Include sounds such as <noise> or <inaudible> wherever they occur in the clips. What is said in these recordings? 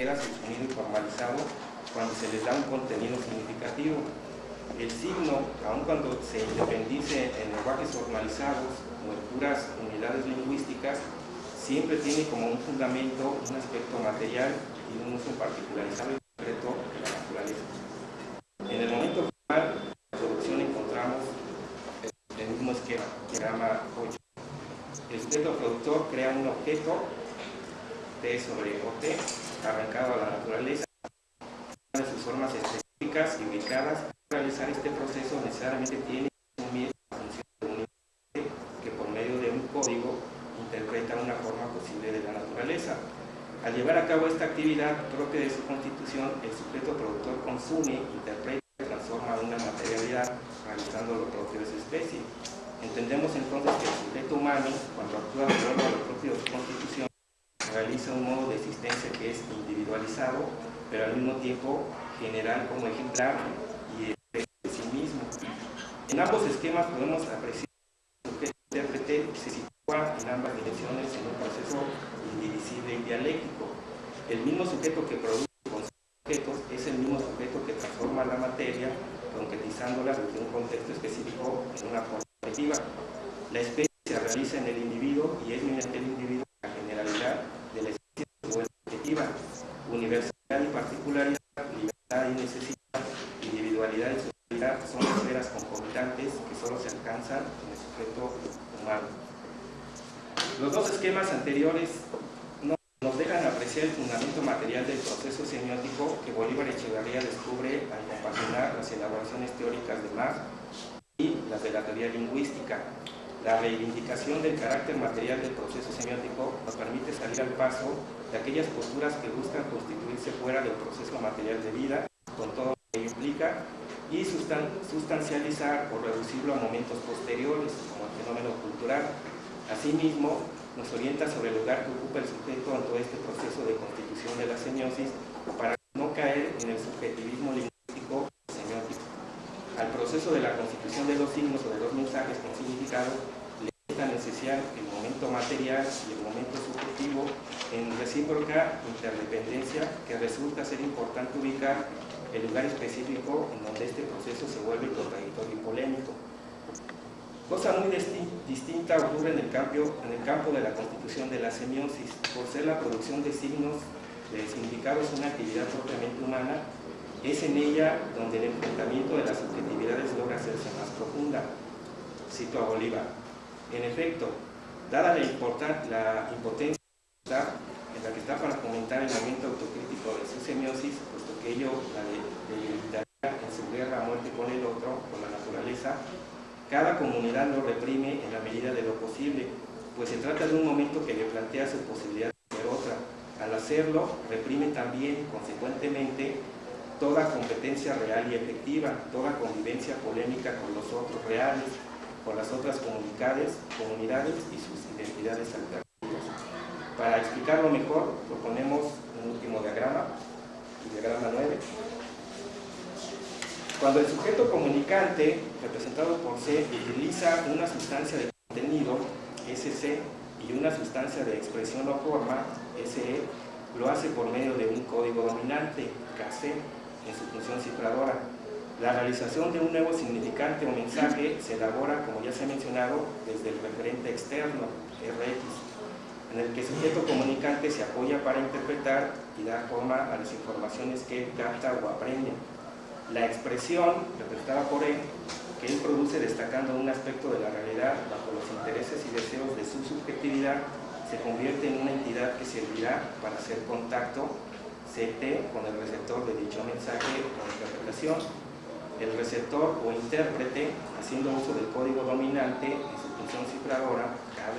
extranjeras el sonido informalizado cuando se les da un contenido significativo. El signo, aun cuando se independice en lenguajes formalizados o en puras unidades lingüísticas, siempre tiene como un fundamento un aspecto material y un uso particularizado y concreto de la naturaleza. En el momento de la producción encontramos el mismo esquema, que llama 8. El sujeto productor crea un objeto T sobre OT arrancado a la naturaleza de sus formas específicas y ubicadas. Para realizar este proceso necesariamente tiene asumir la función de un que por medio de un código interpreta una forma posible de la naturaleza. Al llevar a cabo esta actividad propia de su constitución, el sujeto productor consume, interpreta y transforma una materialidad, realizando lo propio de su especie. Entendemos entonces que el sujeto humano, cuando actúa de acuerdo a de su constitución, realiza un modo de existencia que es individualizado, pero al mismo tiempo general como ejemplar y de sí mismo. En ambos esquemas podemos apreciar que el intérprete se sitúa en ambas direcciones en un proceso indivisible y dialéctico. El mismo sujeto que produce objetos es el mismo sujeto que transforma la materia, concretizándola desde un contexto específico en una forma objetiva. La especie se realiza en el individuo y es mediante el individuo la generalidad de la especie subjetiva, universalidad y particularidad, libertad y necesidad, individualidad y socialidad son esferas concomitantes que solo se alcanzan en el sujeto humano. Los dos esquemas anteriores nos dejan apreciar el fundamento material del proceso semiótico que Bolívar Echeverría descubre al compaginar las elaboraciones teóricas de Marx y las de la teoría lingüística. La reivindicación del carácter material del proceso semiótico nos permite salir al paso de aquellas posturas que buscan constituirse fuera del proceso material de vida, con todo lo que implica, y sustancializar o reducirlo a momentos posteriores, como el fenómeno cultural. Asimismo, nos orienta sobre el lugar que ocupa el sujeto en todo este proceso de constitución de la semiosis para no caer en el subjetivismo lingüístico semiótico. Al proceso de la constitución de los signos o de los mensajes con significado le es tan el momento material y el momento subjetivo en recíproca interdependencia que resulta ser importante ubicar el lugar específico en donde este proceso se vuelve contradictorio y polémico. Cosa muy distinta ocurre en el, campo, de la constitución de la semiosis. Por ser la producción de signos de significados una actividad propiamente humana, es en ella donde el enfrentamiento de las subjetividades logra hacerse más profunda. Cito a Bolívar. En efecto, dada la, la impotencia en la que está para comentar el momento autocrítico de su semiosis, puesto que ello la debilitaría en su guerra a muerte con el otro, con la naturaleza, cada comunidad lo reprime en la medida de lo posible, pues se trata de un momento que le plantea su posibilidad de ser otra. Al hacerlo, reprime también, consecuentemente, toda competencia real y efectiva, toda convivencia polémica con los otros reales, con las otras comunidades, comunidades y sus identidades alternativas. Para explicarlo mejor, proponemos un último diagrama, el diagrama 9. Cuando el sujeto comunicante, representado por C, utiliza una sustancia de contenido, SC, y una sustancia de expresión o forma, SE, lo hace por medio de un código dominante, KC, en su función cifradora. La realización de un nuevo significante o mensaje se elabora, como ya se ha mencionado, desde el referente externo, RX, en el que el sujeto comunicante se apoya para interpretar y dar forma a las informaciones que capta o aprende. La expresión, representada por él, que él produce destacando un aspecto de la realidad bajo los intereses y deseos de su subjetividad, se convierte en una entidad que servirá para hacer contacto CT con el receptor de dicho mensaje o interpretación. El receptor o intérprete, haciendo uso del código dominante en su función cifradora, KB,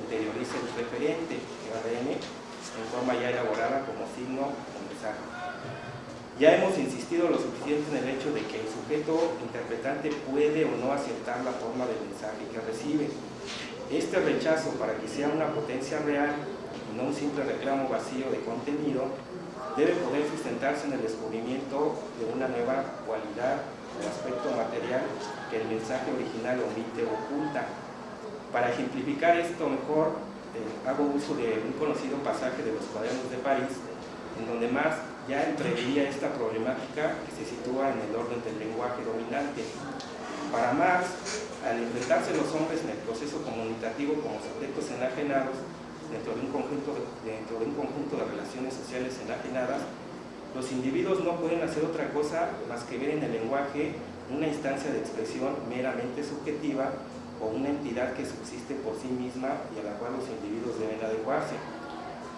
interioriza el referente, ADN, en forma ya elaborada como signo o mensaje. Ya hemos insistido lo suficiente en el hecho de que el sujeto interpretante puede o no aceptar la forma del mensaje que recibe. Este rechazo para que sea una potencia real y no un simple reclamo vacío de contenido debe poder sustentarse en el descubrimiento de una nueva cualidad o aspecto material que el mensaje original omite o oculta. Para ejemplificar esto mejor, eh, hago uso de un conocido pasaje de los cuadernos de París, en donde más ya preveía esta problemática que se sitúa en el orden del lenguaje dominante. Para Marx, al enfrentarse los hombres en el proceso comunicativo como sujetos enajenados dentro de un conjunto de, dentro de, un conjunto de relaciones sociales enajenadas, los individuos no pueden hacer otra cosa más que ver en el lenguaje una instancia de expresión meramente subjetiva o una entidad que subsiste por sí misma y a la cual los individuos deben adecuarse.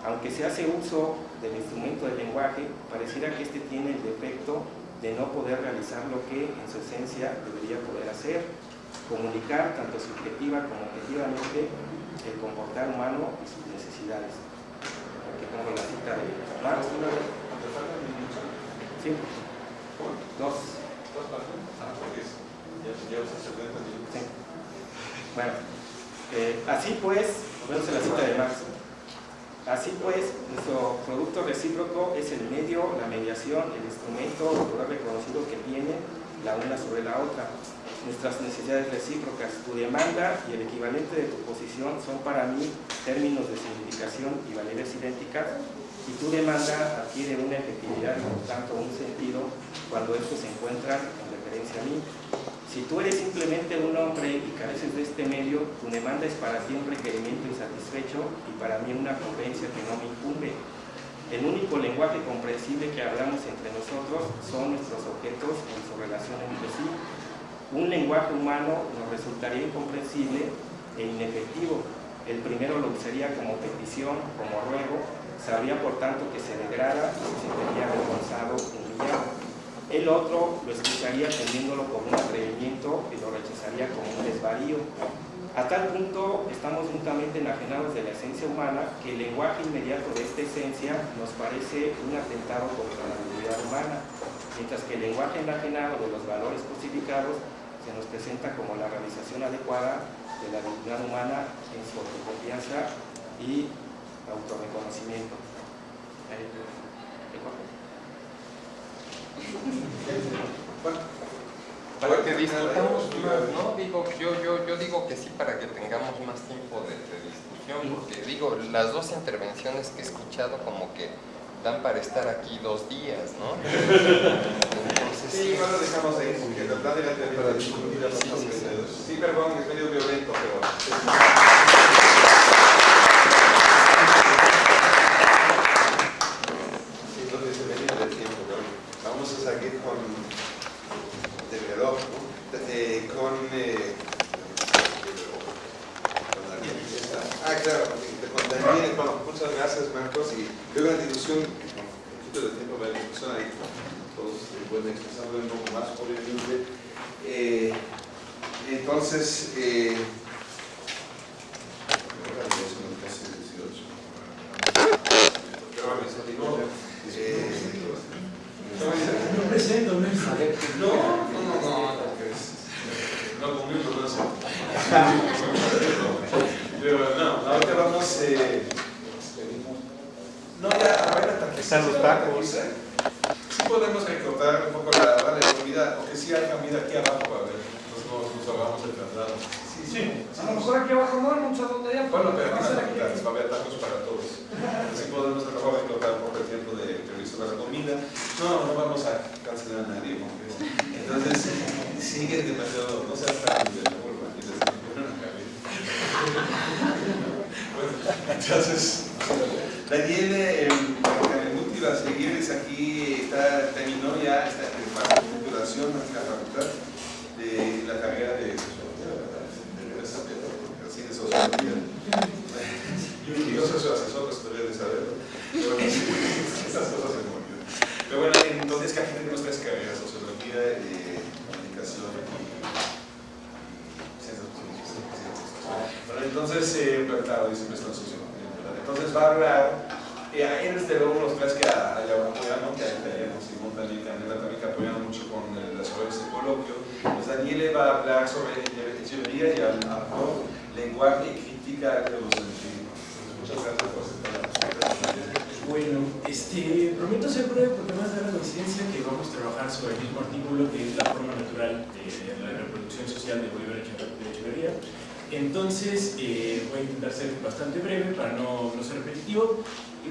Aunque se hace uso del instrumento del lenguaje, pareciera que este tiene el defecto de no poder realizar lo que en su esencia debería poder hacer, comunicar tanto subjetiva como objetivamente el comportar humano y sus necesidades. Aquí pongo la cita de Marx. Sí. Dos. Sí. Bueno, eh, así pues, vemos la cita de Marx. Así pues, nuestro producto recíproco es el medio, la mediación, el instrumento, el poder reconocido que tiene la una sobre la otra. Nuestras necesidades recíprocas, tu demanda y el equivalente de tu posición son para mí términos de significación y validez idénticas y tu demanda adquiere una efectividad y por tanto un sentido cuando estos se encuentran en referencia. Si tú eres simplemente un hombre y careces de este medio, tu demanda es para ti un requerimiento insatisfecho y para mí una conveniencia que no me incumbe. El único lenguaje comprensible que hablamos entre nosotros son nuestros objetos en su relación entre sí. Un lenguaje humano nos resultaría incomprensible e inefectivo. El primero lo usaría como petición, como ruego, sabría por tanto que se degrada y se sentiría avergonzado, humillado el otro lo escucharía teniéndolo como un atrevimiento y lo rechazaría como un desvarío. A tal punto estamos juntamente enajenados de la esencia humana que el lenguaje inmediato de esta esencia nos parece un atentado contra la dignidad humana, mientras que el lenguaje enajenado de los valores posificados se nos presenta como la realización adecuada de la dignidad humana en su autoconfianza y autorreconocimiento. Para que discutamos más, ¿no? Digo, yo, yo, yo digo que sí para que tengamos más tiempo de, discusión, porque digo, las dos intervenciones que he escuchado como que dan para estar aquí dos días, ¿no? Entonces, sí, igual lo dejamos ahí, porque la verdad era para discutir sí, sí, perdón, es medio violento, pero...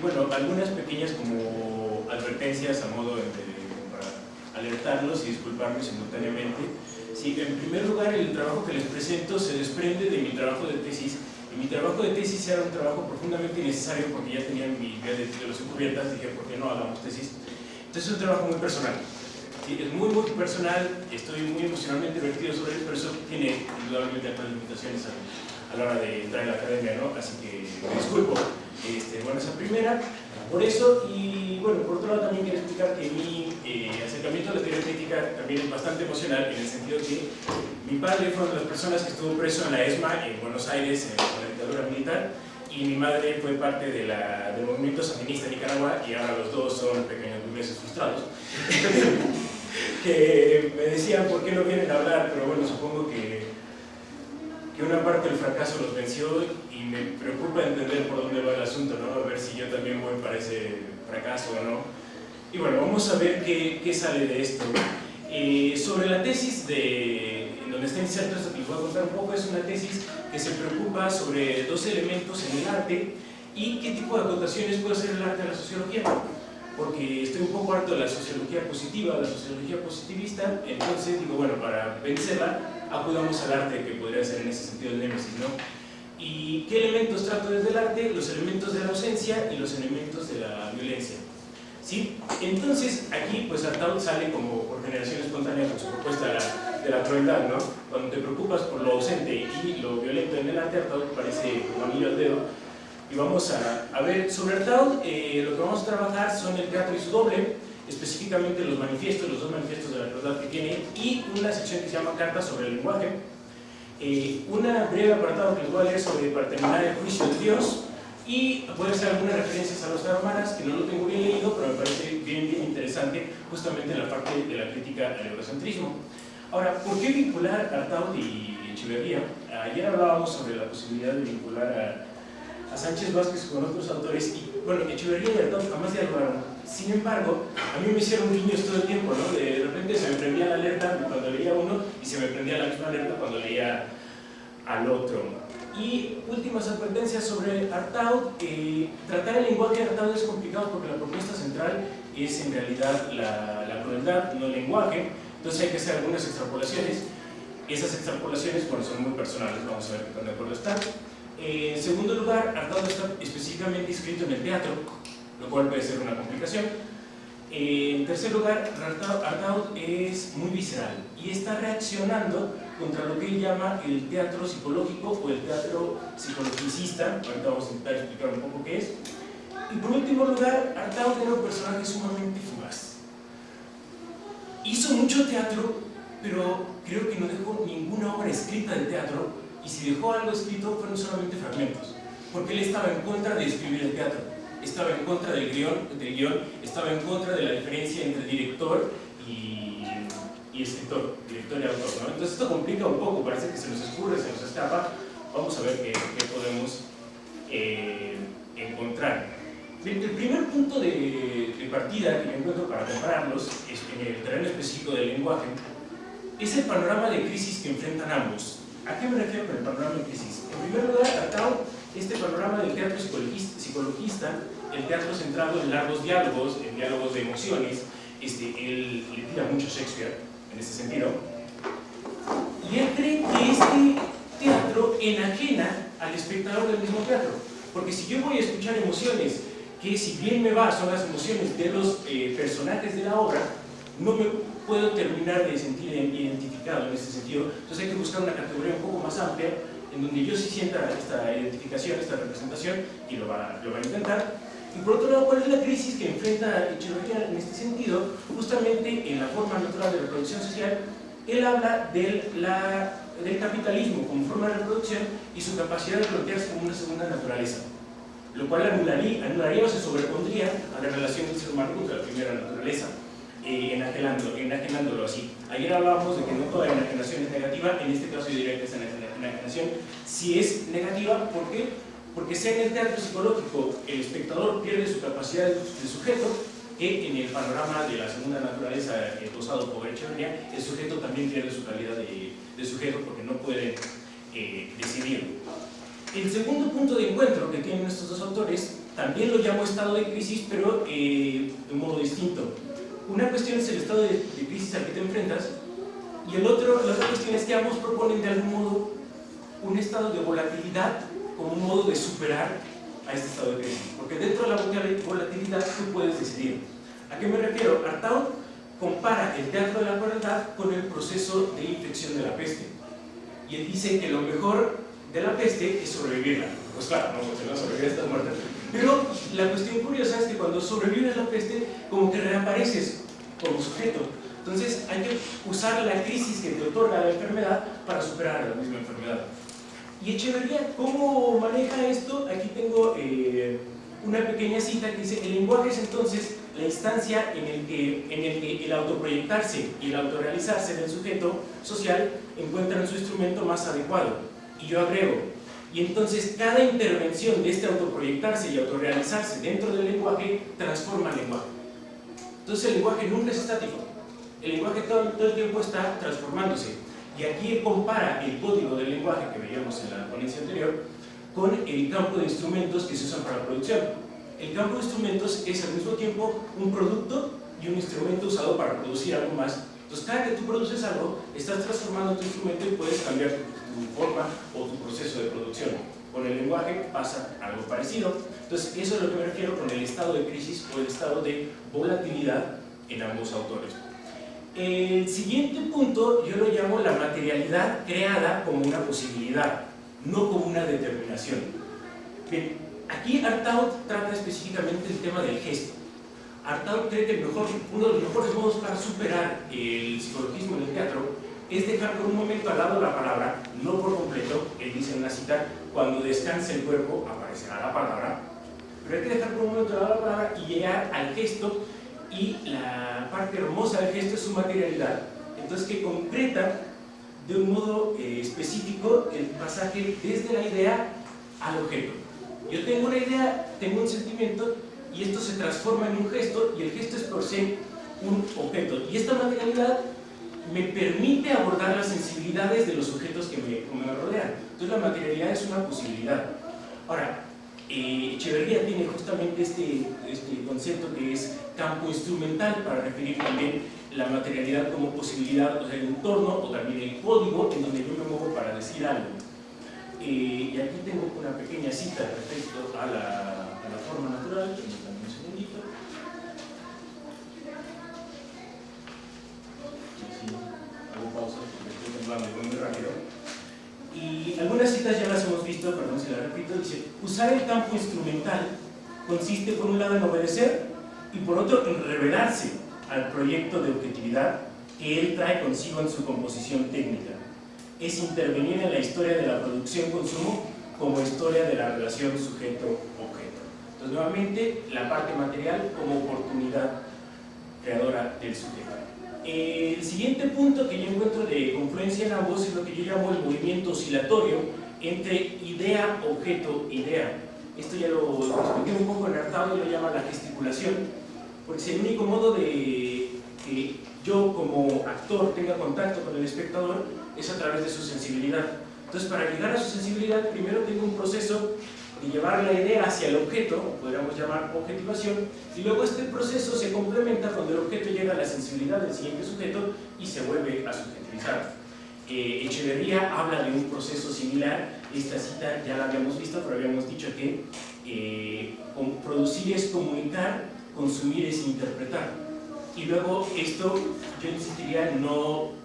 bueno, algunas pequeñas como advertencias a modo de, para alertarlos y disculparme simultáneamente. Sí, en primer lugar, el trabajo que les presento se desprende de mi trabajo de tesis. Y mi trabajo de tesis era un trabajo profundamente necesario porque ya tenía mi idea de titulación cubiertas, dije, ¿por qué no hagamos tesis? Entonces es un trabajo muy personal. Sí, es muy, muy personal, estoy muy emocionalmente vertido sobre él, pero eso tiene indudablemente algunas limitaciones a, a, la hora de entrar en la academia, ¿no? Así que me disculpo. Este, bueno, esa primera, por eso, y bueno, por otro lado también quiero explicar que mi eh, acercamiento a la teoría crítica también es bastante emocional, en el sentido que mi padre fue una de las personas que estuvo preso en la ESMA en Buenos Aires, en la dictadura militar, y mi madre fue parte de la, del movimiento sandinista en Nicaragua, y ahora los dos son pequeños burgueses frustrados. <laughs> que me decían por qué no vienen a hablar, pero bueno, supongo que, que una parte del fracaso los venció y me preocupa entender por dónde va el asunto, ¿no? A ver si yo también voy para ese fracaso o no. Y bueno, vamos a ver qué, qué sale de esto. Eh, sobre la tesis de, en donde está inserto esto que les voy a contar un poco, es una tesis que se preocupa sobre dos elementos en el arte y qué tipo de acotaciones puede hacer el arte a la sociología porque estoy un poco harto de la sociología positiva, de la sociología positivista, entonces digo, bueno, para vencerla, acudamos al arte, que podría ser en ese sentido el némesis, ¿no? ¿Y qué elementos trato desde el arte? Los elementos de la ausencia y los elementos de la violencia. ¿Sí? Entonces, aquí, pues Artaud sale como por generación espontánea con su propuesta de la, de la crueldad, ¿no? Cuando te preocupas por lo ausente y lo violento en el arte, Artaud parece como anillo al dedo, y vamos a, a ver sobre Artaud, eh, lo que vamos a trabajar son el teatro y su doble, específicamente los manifiestos, los dos manifiestos de la crueldad que tiene, y una sección que se llama Cartas sobre el lenguaje. Eh, una breve apartado que les voy a leer sobre, para terminar, el juicio de Dios, y puede ser algunas referencias a los hermanas, que no lo tengo bien leído, pero me parece bien, bien interesante, justamente en la parte de la crítica al eurocentrismo. Ahora, ¿por qué vincular Artaud y Echeverría? Ayer hablábamos sobre la posibilidad de vincular a a Sánchez Vázquez con otros autores y bueno, Echeverría y Artaud jamás dialogaron. Sin embargo, a mí me hicieron guiños todo el tiempo, ¿no? De repente se me prendía la alerta cuando leía uno y se me prendía la misma alerta cuando leía al otro. Y últimas advertencias sobre Artaud. Eh, tratar el lenguaje de Artaud es complicado porque la propuesta central es en realidad la, la crueldad, no el lenguaje. Entonces hay que hacer algunas extrapolaciones. Esas extrapolaciones, bueno, son muy personales, vamos a ver qué tan de acuerdo están. Eh, en segundo lugar, Artaud está específicamente inscrito en el teatro, lo cual puede ser una complicación. Eh, en tercer lugar, Artaud es muy visceral y está reaccionando contra lo que él llama el teatro psicológico o el teatro psicologicista. Ahorita vamos a intentar explicar un poco qué es. Y por último lugar, Artaud era un personaje sumamente fugaz. Hizo mucho teatro, pero creo que no dejó ninguna obra escrita de teatro y si dejó algo escrito fueron solamente fragmentos, porque él estaba en contra de escribir el teatro, estaba en contra del guion, del guion estaba en contra de la diferencia entre director y, y escritor, director y autor. ¿no? Entonces esto complica un poco, parece que se nos escurre, se nos escapa, vamos a ver qué, qué podemos eh, encontrar. El primer punto de, de, partida que yo encuentro para compararlos en el terreno específico del lenguaje es el panorama de crisis que enfrentan ambos, ¿A qué me refiero con el panorama de crisis? En primer lugar, Artaud, este panorama del teatro psicologista, el teatro centrado en largos diálogos, en diálogos de emociones, este, él le tira mucho Shakespeare en ese sentido, y él cree que este teatro enajena al espectador del mismo teatro, porque si yo voy a escuchar emociones que si bien me va son las emociones de los eh, personajes de la obra, no me puedo terminar de sentir identificado en ese sentido. Entonces hay que buscar una categoría un poco más amplia en donde yo sí sienta esta identificación, esta representación, y lo va, lo va a intentar. Y por otro lado, ¿cuál es la crisis que enfrenta Echeverría en este sentido? Justamente en la forma natural de reproducción social, él habla del, la, del capitalismo como forma de reproducción y su capacidad de plantearse como una segunda naturaleza, lo cual anularía, anularía o se sobrepondría a la relación del ser humano contra la primera naturaleza eh, enajenándolo, enajenándolo así. Ayer hablábamos de que no toda enajenación es negativa, en este caso yo diría que esa enajenación si es negativa, ¿por qué? Porque sea en el teatro psicológico el espectador pierde su capacidad de, sujeto, que en el panorama de la segunda naturaleza eh, posado por Echeverría, el sujeto también pierde su calidad de, sujeto porque no puede eh, decidir. El segundo punto de encuentro que tienen estos dos autores también lo llamo estado de crisis, pero eh, de un modo distinto. Una cuestión es el estado de, de, crisis al que te enfrentas, y el otro, la otra cuestión es que ambos proponen de algún modo un estado de volatilidad como un modo de superar a este estado de crisis. Porque dentro de la volatilidad tú puedes decidir. ¿A qué me refiero? Artaud compara el teatro de la crueldad con el proceso de infección de la peste. Y él dice que lo mejor de la peste es sobrevivirla. Pues claro, no, si no sobrevivir estás. Pero la cuestión curiosa es que cuando sobrevives la peste, como que reapareces como sujeto. Entonces hay que usar la crisis que te otorga la enfermedad para superar la misma enfermedad. Y Echeverría, ¿cómo maneja esto? Aquí tengo eh, una pequeña cita que dice, el lenguaje es entonces la instancia en el, que, en el que el autoproyectarse y el autorrealizarse del sujeto social encuentran su instrumento más adecuado. Y yo agrego, y entonces cada intervención de este autoproyectarse y autorrealizarse dentro del lenguaje transforma el lenguaje. Entonces el lenguaje nunca es estático, el lenguaje todo, todo el tiempo está transformándose. Y aquí compara el código del lenguaje que veíamos en la ponencia anterior con el campo de instrumentos que se usan para la producción. El campo de instrumentos es al mismo tiempo un producto y un instrumento usado para producir algo más. Entonces, cada que tú produces algo, estás transformando tu instrumento y puedes cambiar tu, tu forma o tu proceso de producción. Con el lenguaje pasa algo parecido. Entonces, eso es lo que me refiero con el estado de crisis o el estado de volatilidad en ambos autores. El siguiente punto yo lo llamo la materialidad creada como una posibilidad, no como una determinación. Bien, aquí Artaud trata específicamente el tema del gesto. Artaud cree que mejor, uno de los mejores modos para superar el psicologismo en el teatro es dejar por un momento al lado la palabra, no por completo, él dice en una cita, cuando descanse el cuerpo aparecerá la palabra, pero hay que dejar por un momento al lado la palabra y llegar al gesto y la parte hermosa del gesto es su materialidad, entonces que concreta de un modo eh, específico el pasaje desde la idea al objeto. Yo tengo una idea, tengo un sentimiento y esto se transforma en un gesto y el gesto es por sí un objeto. Y esta materialidad me permite abordar las sensibilidades de los objetos que me, que me rodean. Entonces la materialidad es una posibilidad. Ahora, eh, Echeverría tiene justamente este, este concepto que es campo instrumental para referir también la materialidad como posibilidad, o sea, el entorno o también el código en donde yo me muevo para decir algo. Eh, y aquí tengo una pequeña cita respecto a la, a la forma natural, un segundito. Sí, hago pausa porque estoy temblando muy rápido. Y algunas citas ya las hemos visto, perdón si las repito, dice, usar el campo instrumental consiste por un lado en obedecer y por otro en revelarse al proyecto de objetividad que él trae consigo en su composición técnica. Es intervenir en la historia de la producción-consumo como historia de la relación sujeto-objeto. Entonces, nuevamente, la parte material como oportunidad creadora del sujeto. El siguiente punto que yo encuentro de confluencia en ambos es lo que yo llamo el movimiento oscilatorio entre idea, objeto, idea. Esto ya lo expliqué un poco en Artaud y lo llama la gesticulación, porque es el único modo de que yo como actor tenga contacto con el espectador es a través de su sensibilidad. Entonces, para llegar a su sensibilidad, primero tengo un proceso de llevar la idea hacia el objeto, podríamos llamar objetivación, y luego este proceso se complementa cuando el objeto llega a la sensibilidad del siguiente sujeto y se vuelve a subjetivizar. Eh, Echeverría habla de un proceso similar, esta cita ya la habíamos visto, pero habíamos dicho que eh, producir es comunicar, consumir es interpretar. Y luego esto yo insistiría no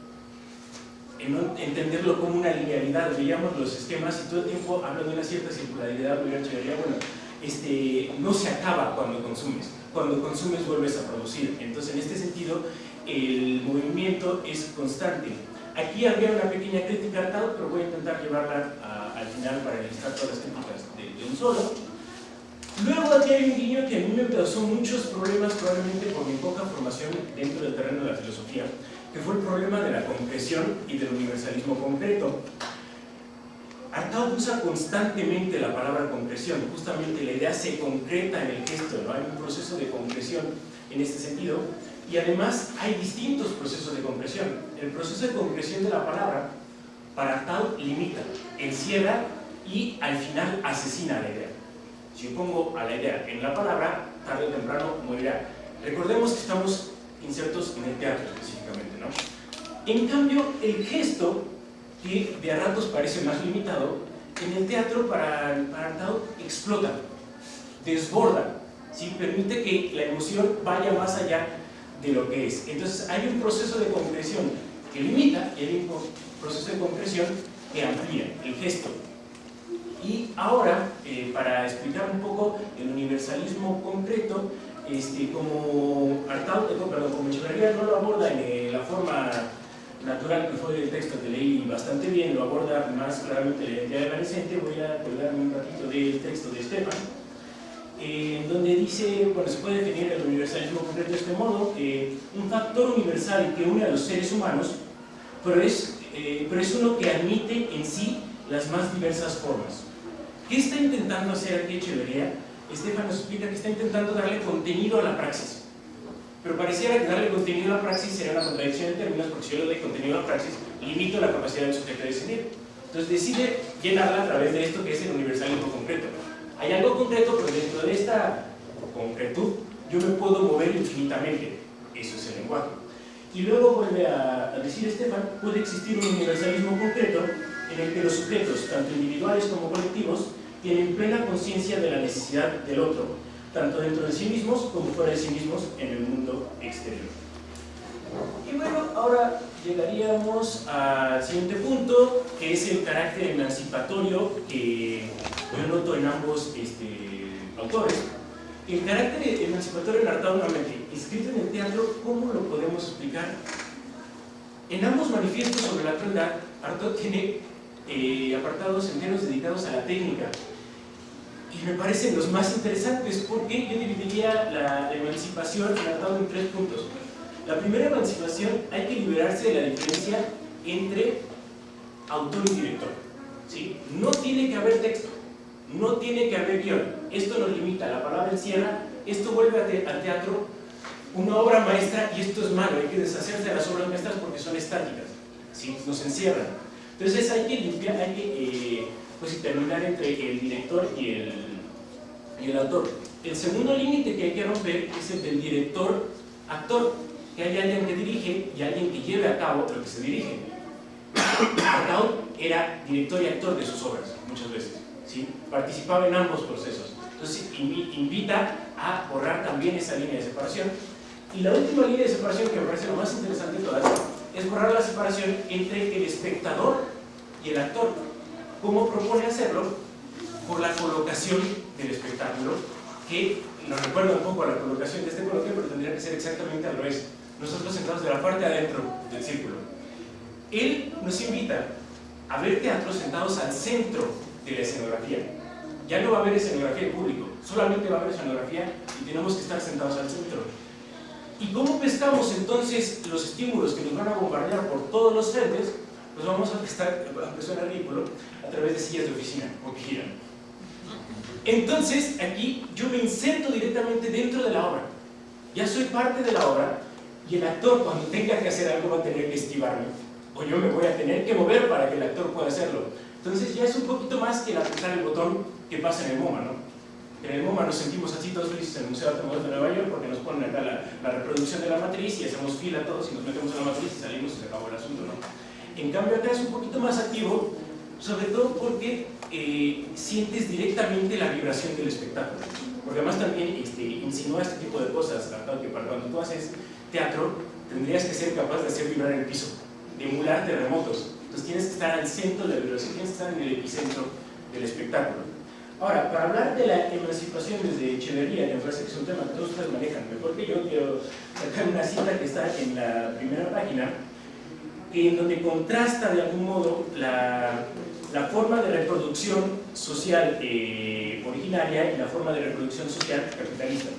entenderlo como una linealidad, veíamos los esquemas y todo el tiempo hablan de una cierta circularidad, bueno, este, no se acaba cuando consumes, cuando consumes vuelves a producir, entonces en este sentido el movimiento es constante. Aquí había una pequeña crítica al pero voy a intentar llevarla al final para listar todas las críticas de, de un solo. Luego aquí hay un guiño que a mí me causó muchos problemas probablemente por mi poca formación dentro del terreno de la filosofía, que fue el problema de la concreción y del universalismo concreto. Artaud usa constantemente la palabra concreción, justamente la idea se concreta en el gesto, ¿no? hay un proceso de concreción en este sentido, y además hay distintos procesos de concreción. El proceso de concreción de la palabra, para Artaud, limita, encierra y al final asesina la idea. Si yo pongo a la idea en la palabra, tarde o temprano morirá. Recordemos que estamos insertos en el teatro específicamente, ¿no? En cambio, el gesto, que de a ratos parece más limitado, en el teatro para, para Artaud explota, desborda, ¿sí? permite que la emoción vaya más allá de lo que es. Entonces hay un proceso de concreción que limita y hay un proceso de concreción que amplía el gesto. Y ahora, eh, para explicar un poco el universalismo concreto, este, como Artaud, perdón, como Echeverría no lo aborda en eh, la forma natural que fue el texto que leí bastante bien, lo aborda más claramente la identidad voy a colgarme un ratito del texto de Stefan, eh, donde dice, bueno, se puede definir el universalismo concreto de este modo, eh, un factor universal que une a los seres humanos, pero es, eh, pero es uno que admite en sí las más diversas formas. ¿Qué está intentando hacer aquí Echeverría? Estefan nos explica que está intentando darle contenido a la praxis. Pero pareciera que darle contenido a la praxis sería una contradicción de términos, porque si yo le doy contenido a la praxis, limito la capacidad del sujeto de decidir. Entonces decide llenarla a través de esto que es el universalismo concreto. Hay algo concreto, pero dentro de esta concretud yo me puedo mover infinitamente. Eso es el lenguaje. Y luego vuelve a, decir Estefan, puede existir un universalismo concreto en el que los sujetos, tanto individuales como colectivos, tienen plena conciencia de la necesidad del otro, tanto dentro de sí mismos como fuera de sí mismos en el mundo exterior. Y bueno, ahora llegaríamos al siguiente punto, que es el carácter emancipatorio que yo noto en ambos este, autores. El carácter emancipatorio en Artaud nuevamente, escrito en el teatro, ¿cómo lo podemos explicar? En ambos manifiestos sobre la crueldad, Artaud tiene eh, apartados enteros dedicados a la técnica, y me parecen los más interesantes porque yo dividiría la, emancipación en en tres puntos. La primera emancipación hay que liberarse de la diferencia entre autor y director. ¿sí? No tiene que haber texto, no tiene que haber guion. Esto nos limita, la palabra encierra, esto vuelve al teatro una obra maestra y esto es malo, hay que deshacerse de las obras maestras porque son estáticas, ¿sí? nos encierran. Entonces hay que limpiar, hay que eh, pues, terminar entre el director y el, y el autor. El segundo límite que hay que romper es el del director-actor, que hay alguien que dirige y alguien que lleve a cabo lo que se dirige. Artaud era director y actor de sus obras, muchas veces. Participaba en ambos procesos. Entonces invita a borrar también esa línea de separación. Y la última línea de separación que me parece lo más interesante de todas es borrar la separación entre el espectador y el actor. ¿Cómo propone hacerlo? Por la colocación del espectáculo, que nos recuerda un poco a la colocación de este coloquio, pero tendría que ser exactamente al revés. Nosotros sentados de la parte adentro del círculo. Él nos invita a ver teatro sentados al centro de la escenografía. Ya no va a haber escenografía en público, solamente va a haber escenografía y tenemos que estar sentados al centro. ¿Y cómo pescamos entonces los estímulos que nos van a bombardear por todos los frentes? Pues vamos a estar, aunque suena ridículo, a través de sillas de oficina o que giran. Entonces, aquí yo me inserto directamente dentro de la obra. Ya soy parte de la obra y el actor cuando tenga que hacer algo va a tener que esquivarme o yo me voy a tener que mover para que el actor pueda hacerlo. Entonces ya es un poquito más que el apretar el botón que pasa en el MoMA, ¿no? En el MoMA nos sentimos así todos felices en el Museo de Arte Moderno de Nueva York porque nos ponen acá la, reproducción de la matriz y hacemos fila todos y nos metemos en la matriz y salimos y se acabó el asunto, ¿no? En cambio acá es un poquito más activo, sobre todo porque eh, sientes directamente la vibración del espectáculo. Porque además también este, insinúa este tipo de cosas, que para cuando tú haces teatro tendrías que ser capaz de hacer vibrar el piso, de emular terremotos. Entonces tienes que estar al centro de la vibración, tienes que estar en el epicentro del espectáculo. Ahora, para hablar de la emancipación desde Echeverría, que me parece que es un tema que todos ustedes manejan mejor que yo, quiero sacar una cita que está en la primera página, en donde contrasta de algún modo la, la forma de reproducción social eh, originaria y la forma de reproducción social capitalista.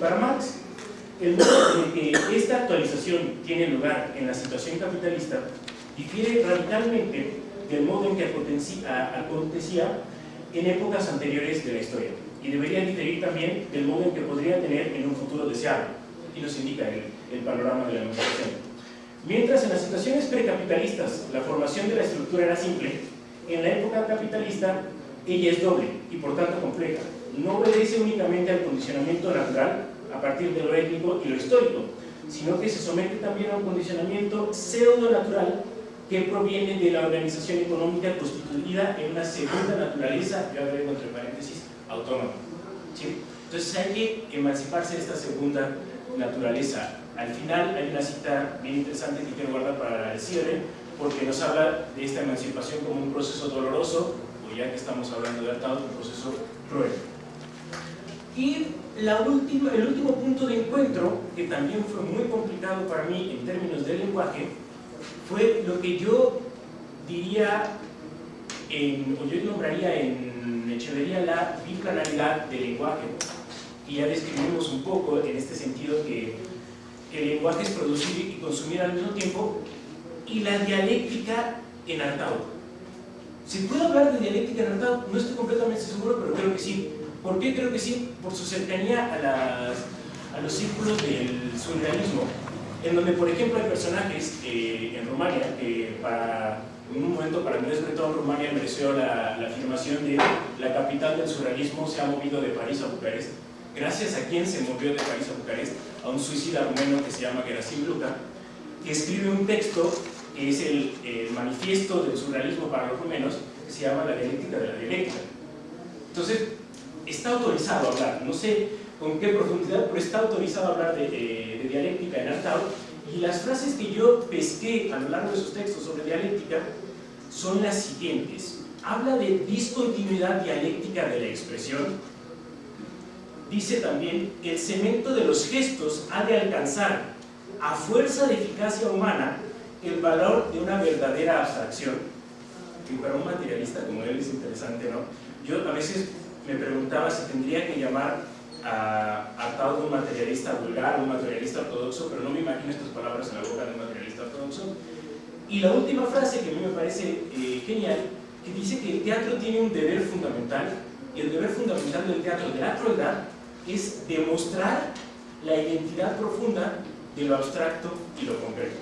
Para Marx, el modo en que esta actualización tiene lugar en la situación capitalista difiere radicalmente del modo en que acontecía en épocas anteriores de la historia y debería diferir también del modo en que podría tener en un futuro deseado y nos indica el, el panorama de la negociación. Mientras en las situaciones precapitalistas la formación de la estructura era simple, en la época capitalista ella es doble y por tanto compleja. no obedece únicamente al condicionamiento natural a partir de lo étnico y lo histórico, sino que se somete también a un condicionamiento pseudo-natural que proviene de la organización económica constituida en una segunda naturaleza, yo agrego entre paréntesis, autónoma. Entonces hay que emanciparse de esta segunda naturaleza. Al final hay una cita bien interesante que quiero guardar para el cierre, porque nos habla de esta emancipación como un proceso doloroso, o ya que estamos hablando de Artaud, un proceso cruel. Y la última, el último punto de encuentro, que también fue muy complicado para mí en términos de lenguaje, fue lo que yo diría, o yo nombraría en Echeverría la biplanalidad del lenguaje. Y ya describimos un poco en este sentido que el lenguaje es producir y consumir al mismo tiempo, y la dialéctica en Artaud. ¿Se puede hablar de dialéctica en Artaud? No estoy completamente seguro, pero creo que sí. ¿Por qué creo que sí? Por su cercanía a, a los círculos del surrealismo, en donde, por ejemplo, hay personajes eh, en Rumania que para, en un momento para Andrés Breton, Rumania mereció la, la, afirmación de la capital del surrealismo se ha movido de París a Bucarest. Gracias a quien se movió de París a Bucarest, a un suicida rumeno que se llama Gerasim Luka, que escribe un texto que es el, el manifiesto del surrealismo para los rumenos, que se llama La dialéctica de la dialéctica. Entonces, está autorizado a hablar, no sé con qué profundidad, pero está autorizado a hablar de, de, de dialéctica en Artaud, y las frases que yo pesqué a lo largo de sus textos sobre dialéctica son las siguientes. Habla de discontinuidad dialéctica de la expresión. Dice también, el cemento de los gestos ha de alcanzar, a fuerza de eficacia humana, el valor de una verdadera abstracción. Y para un materialista como él es interesante, ¿no? Yo a veces me preguntaba si tendría que llamar a Artaud un materialista vulgar, un materialista ortodoxo, pero no me imagino estas palabras en la boca de un materialista ortodoxo. Y la última frase que a mí me parece eh, genial, que dice que el teatro tiene un deber fundamental, y el deber fundamental del teatro de la crueldad es demostrar la identidad profunda de lo abstracto y lo concreto.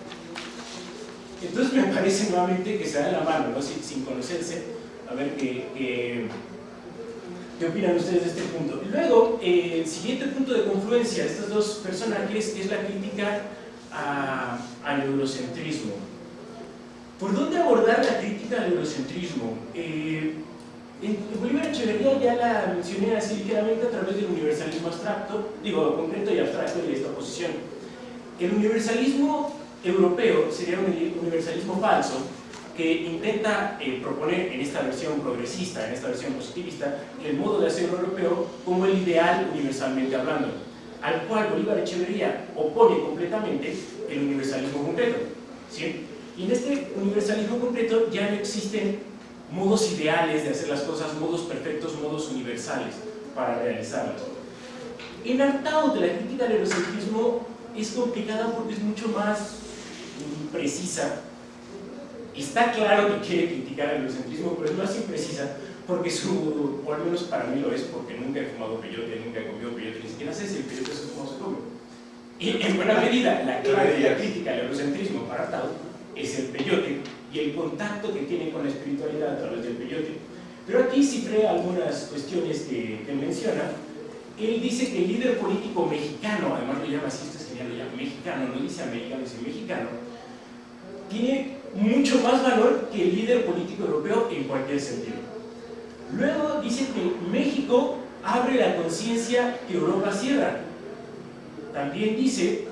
Entonces me parece nuevamente que se da la mano, ¿no? sin, sin conocerse, a ver qué, qué, opinan ustedes de este punto. Luego, eh, el siguiente punto de confluencia de estos dos personajes es la crítica al eurocentrismo. ¿Por dónde abordar la crítica al eurocentrismo? Eh, en Bolívar Echeverría ya la mencioné así ligeramente a través del universalismo abstracto, digo, concreto y abstracto de esta posición. El universalismo europeo sería un universalismo falso que intenta eh, proponer en esta versión progresista, en esta versión positivista, el modo de hacer europeo como el ideal universalmente hablando, al cual Bolívar Echeverría opone completamente el universalismo concreto. ¿sí? Y en este universalismo concreto ya no existen modos ideales de hacer las cosas, modos perfectos, modos universales para realizarlas. En Artaud, la crítica al eurocentrismo es complicada porque es mucho más imprecisa. Está claro que quiere criticar el eurocentrismo, pero es más imprecisa porque su, o al menos para mí lo es, porque nunca he fumado peyote, nunca he comido peyote, ni siquiera sé si el peyote es como se come. Y en buena medida, la clave de la crítica al eurocentrismo para Artaud es el peyote y el contacto que tiene con la espiritualidad a través del peyote. Pero aquí cifré algunas cuestiones que, que menciona. Él dice que el líder político mexicano, además lo llama así, este señal lo llama mexicano, no dice americano, dice mexicano, tiene mucho más valor que el líder político europeo en cualquier sentido. Luego dice que México abre la conciencia que Europa cierra. También dice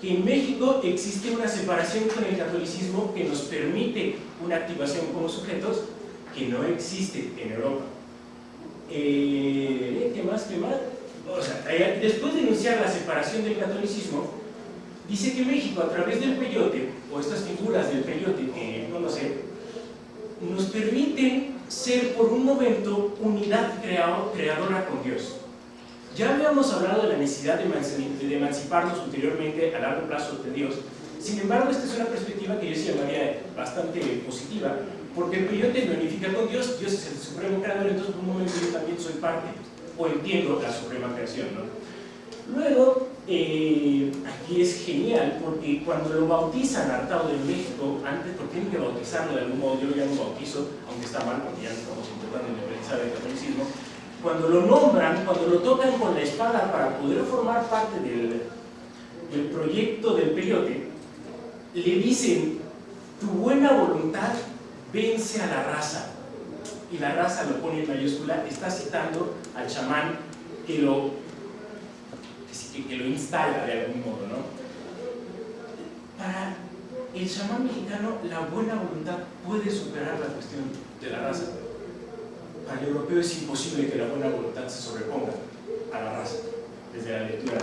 que en México existe una separación con el catolicismo que nos permite una activación como sujetos que no existe en Europa. Eh, ¿Qué más? ¿Qué más? O sea, eh, después de denunciar la separación del catolicismo, dice que México a través del peyote, o estas figuras del peyote que conoce, nos permiten ser por un momento unidad creadora con Dios. Ya habíamos hablado de la necesidad de emanciparnos ulteriormente a largo plazo de Dios. Sin embargo, esta es una perspectiva que yo sí llamaría bastante positiva, porque el peyote me unifica con Dios, Dios es el supremo creador, entonces por un momento yo también soy parte, o entiendo la suprema creación. ¿no? Luego, eh, aquí es genial, porque cuando lo bautizan Artado de México, antes, porque tienen que bautizarlo de algún modo, yo lo bautizo, aunque está mal, porque ya estamos intentando independizar del catolicismo, cuando lo nombran, cuando lo tocan con la espada para poder formar parte del, del proyecto del peyote, le dicen, tu buena voluntad vence a la raza. Y la raza lo pone en mayúscula, está citando al chamán que lo, que, que lo instala de algún modo. ¿no? Para el chamán mexicano, la buena voluntad puede superar la cuestión de la raza. Para el europeo es imposible que la buena voluntad se sobreponga a la raza, desde la lectura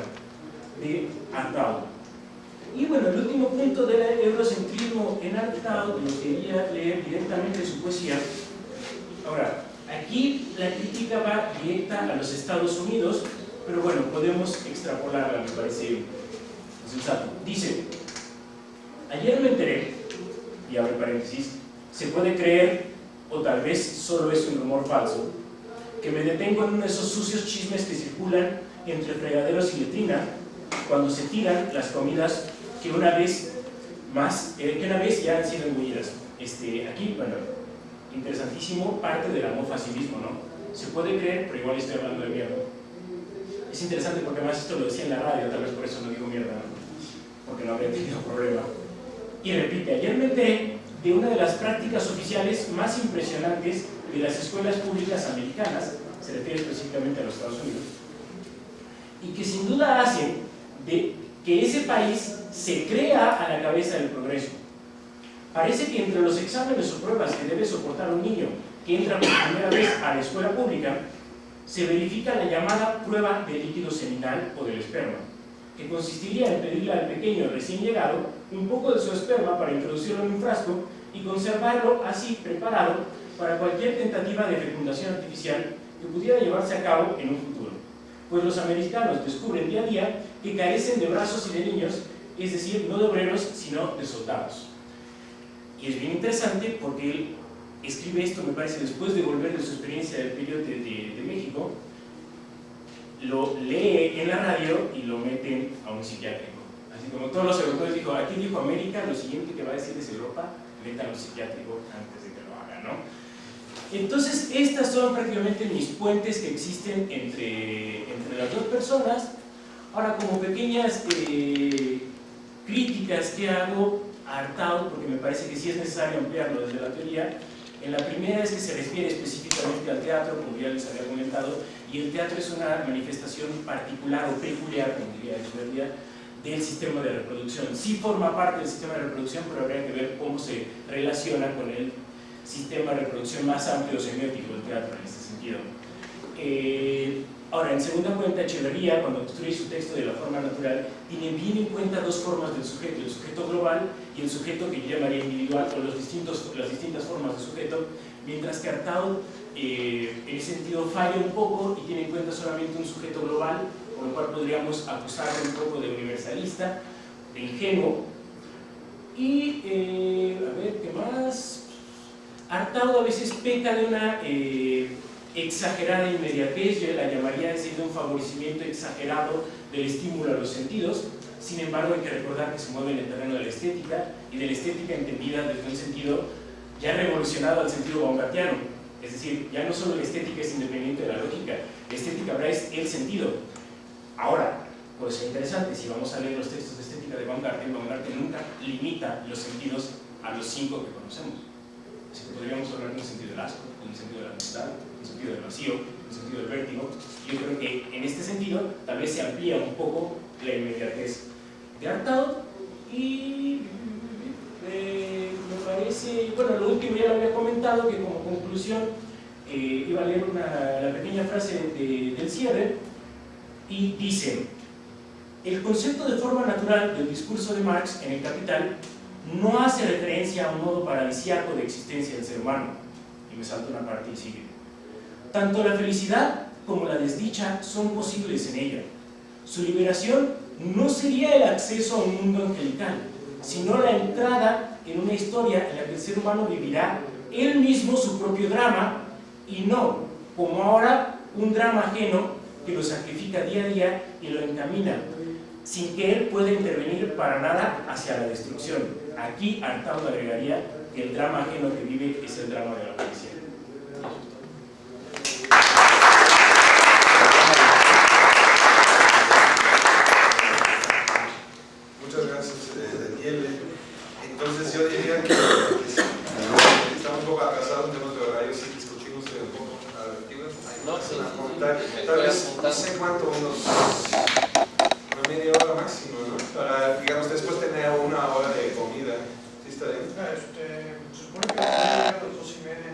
de Artaud. Y bueno, el último punto del eurocentrismo en Artaud lo quería leer directamente su poesía. Ahora, aquí la crítica va directa a los Estados Unidos, pero bueno, podemos extrapolarla, me parece sensato. Dice, ayer me enteré, y abre paréntesis, se puede creer, o tal vez solo es un rumor falso, que me detengo en uno de esos sucios chismes que circulan entre fregaderos y letrina cuando se tiran las comidas que una vez más, eh, que una vez ya han sido engullidas. Este, aquí, bueno, interesantísimo, parte del amor facilismo, ¿no? Se puede creer, pero igual estoy hablando de mierda. Es interesante porque además esto lo decía en la radio, tal vez por eso no digo mierda, porque no habría tenido problema. Y repite, ayer me enteré de una de las prácticas oficiales más impresionantes de las escuelas públicas americanas, se refiere específicamente a los Estados Unidos, y que sin duda hacen de que ese país se crea a la cabeza del progreso. Parece que entre los exámenes o pruebas que debe soportar un niño que entra por primera vez a la escuela pública, se verifica la llamada prueba del líquido seminal o del esperma, que consistiría en pedirle al pequeño recién llegado un poco de su esperma para introducirlo en un frasco y conservarlo así preparado para cualquier tentativa de fecundación artificial que pudiera llevarse a cabo en un futuro. Pues los americanos descubren día a día que carecen de brazos y de niños, es decir, no de obreros, sino de soldados. Y es bien interesante porque escribe esto, me parece, después de volver de su experiencia del periodo de, de, de México, lo lee en la radio y lo meten a un psiquiátrico. Así como todos los europeos dijo, aquí dijo América, lo siguiente que va a decir es Europa, un psiquiátrico antes de que lo haga, ¿no? Entonces, estas son prácticamente mis puentes que existen entre, entre las dos personas. Ahora, como pequeñas eh, críticas que hago a Artaud, porque me parece que sí es necesario ampliarlo desde la teoría, en la primera es que se refiere específicamente al teatro, como ya les había comentado, y el teatro es una manifestación particular o peculiar, como diría Echeverría, del sistema de reproducción. Sí forma parte del sistema de reproducción, pero habría que ver cómo se relaciona con el sistema de reproducción más amplio semiótico del teatro en este sentido. Eh, ahora, en segunda cuenta, Echeverría, cuando construye su texto de la forma natural, tiene bien en cuenta dos formas del sujeto, el sujeto global y el sujeto que yo llamaría individual, o las distintas formas de sujeto, mientras que Artaud, eh, en ese sentido, falla un poco y tiene en cuenta solamente un sujeto global, con lo cual podríamos acusarlo un poco de universalista, de ingenuo. Y, eh, a ver, ¿qué más? Artaud a veces peca de una eh, exagerada inmediatez, yo la llamaría de un favorecimiento exagerado del estímulo a los sentidos, sin embargo hay que recordar que se mueve en el terreno de la estética y de la estética entendida desde un sentido ya revolucionado al sentido baumgartiano, es decir, ya no solo la estética es independiente de la lógica, la estética ahora es el sentido. Ahora, ser interesante, si vamos a leer los textos de estética de Baumgarten, Baumgarten nunca limita los sentidos a los cinco que conocemos. Así que podríamos hablar de un sentido del asco, de un sentido de la amistad, un sentido del vacío, un sentido del vértigo. Yo creo que en este sentido tal vez se amplía un poco la inmediatez de Artaud y eh, me parece, bueno, lo último ya lo había comentado, que como conclusión eh, iba a leer una, la pequeña frase de, del cierre y dice, el concepto de forma natural del discurso de Marx en el Capital no hace referencia a un modo paradisiaco de existencia del ser humano. Y me salto una parte y sigue. Tanto la felicidad como la desdicha son posibles en ella. Su liberación no sería el acceso a un mundo angelical, sino la entrada en una historia en la que el ser humano vivirá él mismo su propio drama y no, como ahora, un drama ajeno que lo sacrifica día a día y lo encamina, sin que él pueda intervenir para nada hacia la destrucción. Aquí Artaud agregaría que el drama ajeno que vive es el drama de la policía. clases de, de nieve. Entonces yo diría que, que sí, estamos un poco atrasados en temas de horario, si discutimos un poco a ver, ¿qué ibas a- No, sí, a sí, comentar? me Tal estoy vez, no apuntando. sé cuánto, unos una media hora máximo, ¿no? Para, digamos, después tener una hora de comida. ¿Sí está bien? Este, se supone que a las dos y media.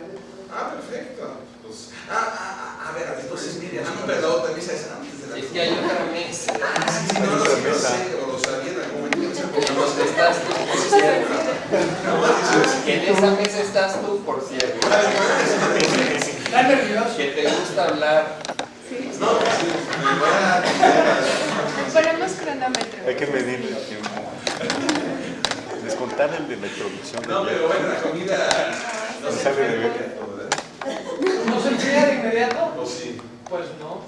Ah, perfecto. Pues, ah, ah, ah, a ver, a las dos y media. Ah, no, perdón, la misa es antes de la Es que hay otra mesa. Sí, sí, no, no, sí, lo sé, o lo sabía en algún momento. ¿Dónde estás tú, por cierto? En esa mesa estás tú, por cierto. Está nervioso. Que te gusta hablar. No, sí, me voy a Ponemos cronómetro. Hay que medir el tiempo. Descontar el de la introducción. de No, ayer. pero bueno, la comida no se Sale de puede ver. ¿verdad? ¿No se enseña de inmediato? ¿O sí? Pues no.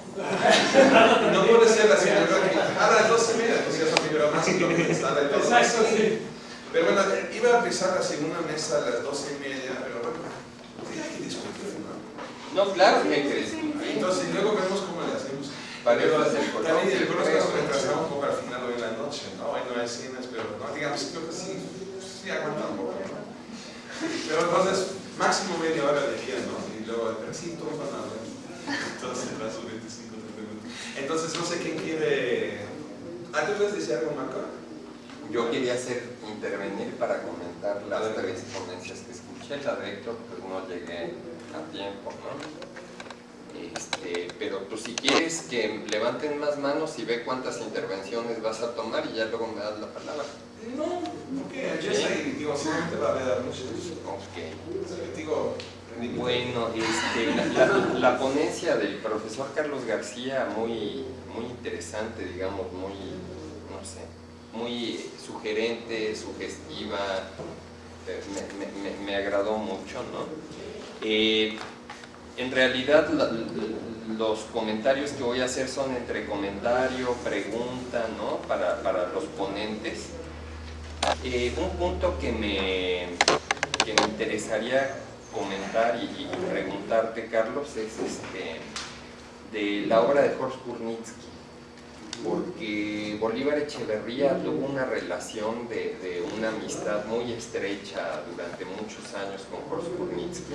No puede ser la señora que a las dos y media, pues ya son primero más y lo que Exacto, sí. Pero bueno, iba a empezar la segunda mesa a las doce y media, pero bueno, sí hay que discutir, ¿no? No, claro que hay que discutir. Entonces, luego vemos cómo le hacemos. Para Pero eso también coloquio, el conozco creo. nos retrasamos un poco al final hoy en la noche, ¿no? Hoy no hay cenas, pero no, digamos, creo que sí, sí aguanta un poco, ¿no? Pero entonces, máximo media hora de día, ¿no? Y luego, pero sí, todos van a hablar. Entonces, las 25 minutos. Entonces, no sé quién quiere... ¿Ah, tú puedes decir algo, Marco? Yo quería hacer intervenir para comentar las tres ponencias que escuché. La de Héctor, pues no llegué a tiempo, ¿no? Este, pero pues si quieres que levanten más manos y ve cuántas intervenciones vas a tomar y ya luego me das la palabra. No, porque yo soy, digo, seguramente va a haber muchos. Ok. Digo. Bueno, este, la, la- la ponencia del profesor Carlos García, muy, muy interesante, digamos, muy, no sé, muy sugerente, sugestiva, eh, me, me- me- agradó mucho, ¿no? Eh, en realidad los comentarios que voy a hacer son entre comentario, pregunta, ¿no? Para, para los ponentes. Eh, un punto que me, que me interesaría comentar y, y preguntarte, Carlos, es este, de la obra de Horst Kurnitsky, porque Bolívar Echeverría tuvo una relación de, una amistad muy estrecha durante muchos años con Horst Kurnitsky.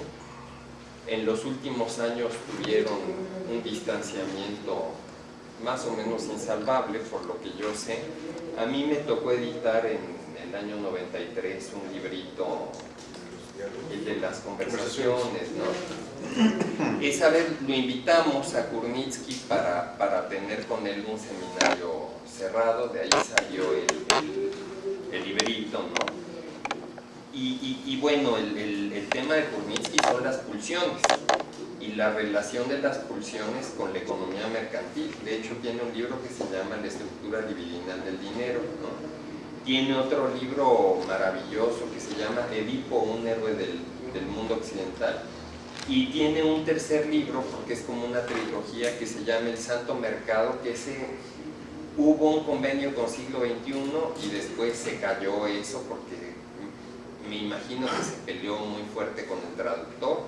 En los últimos años tuvieron un distanciamiento más o menos insalvable, por lo que yo sé. A mí me tocó editar en el año 93 un librito, el de las conversaciones, ¿no? Esa vez lo invitamos a Kurnitsky para, para tener con él un seminario cerrado, de ahí salió el, el- librito, ¿no? Y, y- bueno, el, el- tema de Kurnitsky son las pulsiones y la relación de las pulsiones con la economía mercantil. De hecho, tiene un libro que se llama La estructura libidinal del dinero. ¿no? Tiene otro libro maravilloso que se llama Edipo, un héroe del, del mundo occidental. Y tiene un tercer libro, porque es como una trilogía, que se llama El Santo Mercado, que ese hubo un convenio con siglo XXI y después se cayó eso porque me imagino que se peleó muy fuerte con el traductor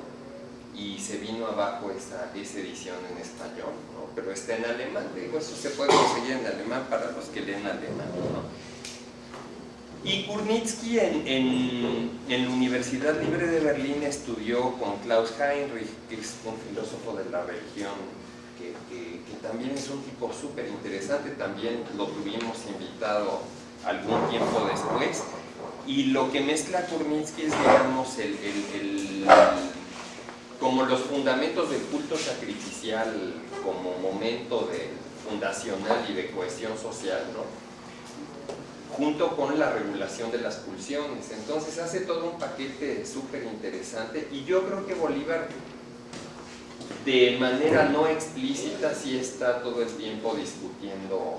y se vino abajo esa, esa edición en español, ¿no? pero está en alemán, digo, eso se puede conseguir en alemán para los que leen alemán. ¿no? Y Kurnitsky en, en, la Universidad Libre de Berlín estudió con Klaus Heinrich, que es un filósofo de la religión, que, que- que también es un tipo súper interesante, también lo tuvimos invitado algún tiempo después. Y lo que mezcla Kurnitsky es, digamos, el, el- el- como los fundamentos del culto sacrificial como momento de, fundacional y de cohesión social, ¿no? Junto con la regulación de las pulsiones. Entonces hace todo un paquete súper interesante y yo creo que Bolívar de manera no explícita sí está todo el tiempo discutiendo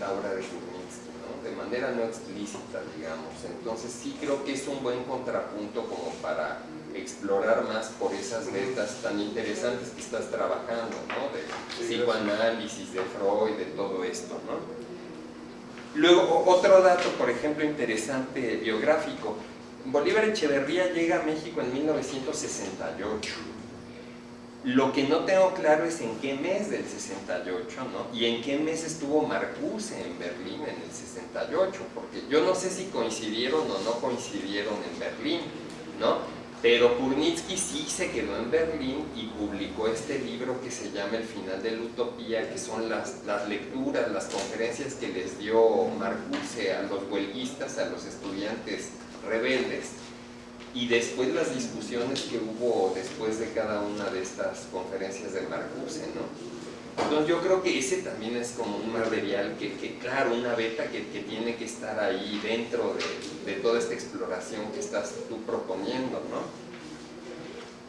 la obra de Kurnitsky, ¿no? de manera no explícita, digamos. Entonces sí creo que es un buen contrapunto como para explorar más por esas vetas tan interesantes que estás trabajando, ¿no? de psicoanálisis, de Freud, de todo esto. ¿no? Luego, otro dato, por ejemplo, interesante biográfico. Bolívar Echeverría llega a México en 1968 Lo que no tengo claro es en qué mes del 68, ¿no? Y en qué mes estuvo Marcuse en Berlín en el 68, porque yo no sé si coincidieron o no coincidieron en Berlín, ¿no? Pero Purnitsky sí se quedó en Berlín y publicó este libro que se llama El final de la utopía, que son las, las lecturas, las conferencias que les dio Marcuse a los huelguistas, a los estudiantes rebeldes, y después las discusiones que hubo después de cada una de estas conferencias de Marcuse, ¿no? Entonces yo creo que ese también es como un material que, que claro, una beta que, que, tiene que estar ahí dentro de, de, toda esta exploración que estás tú proponiendo, ¿no?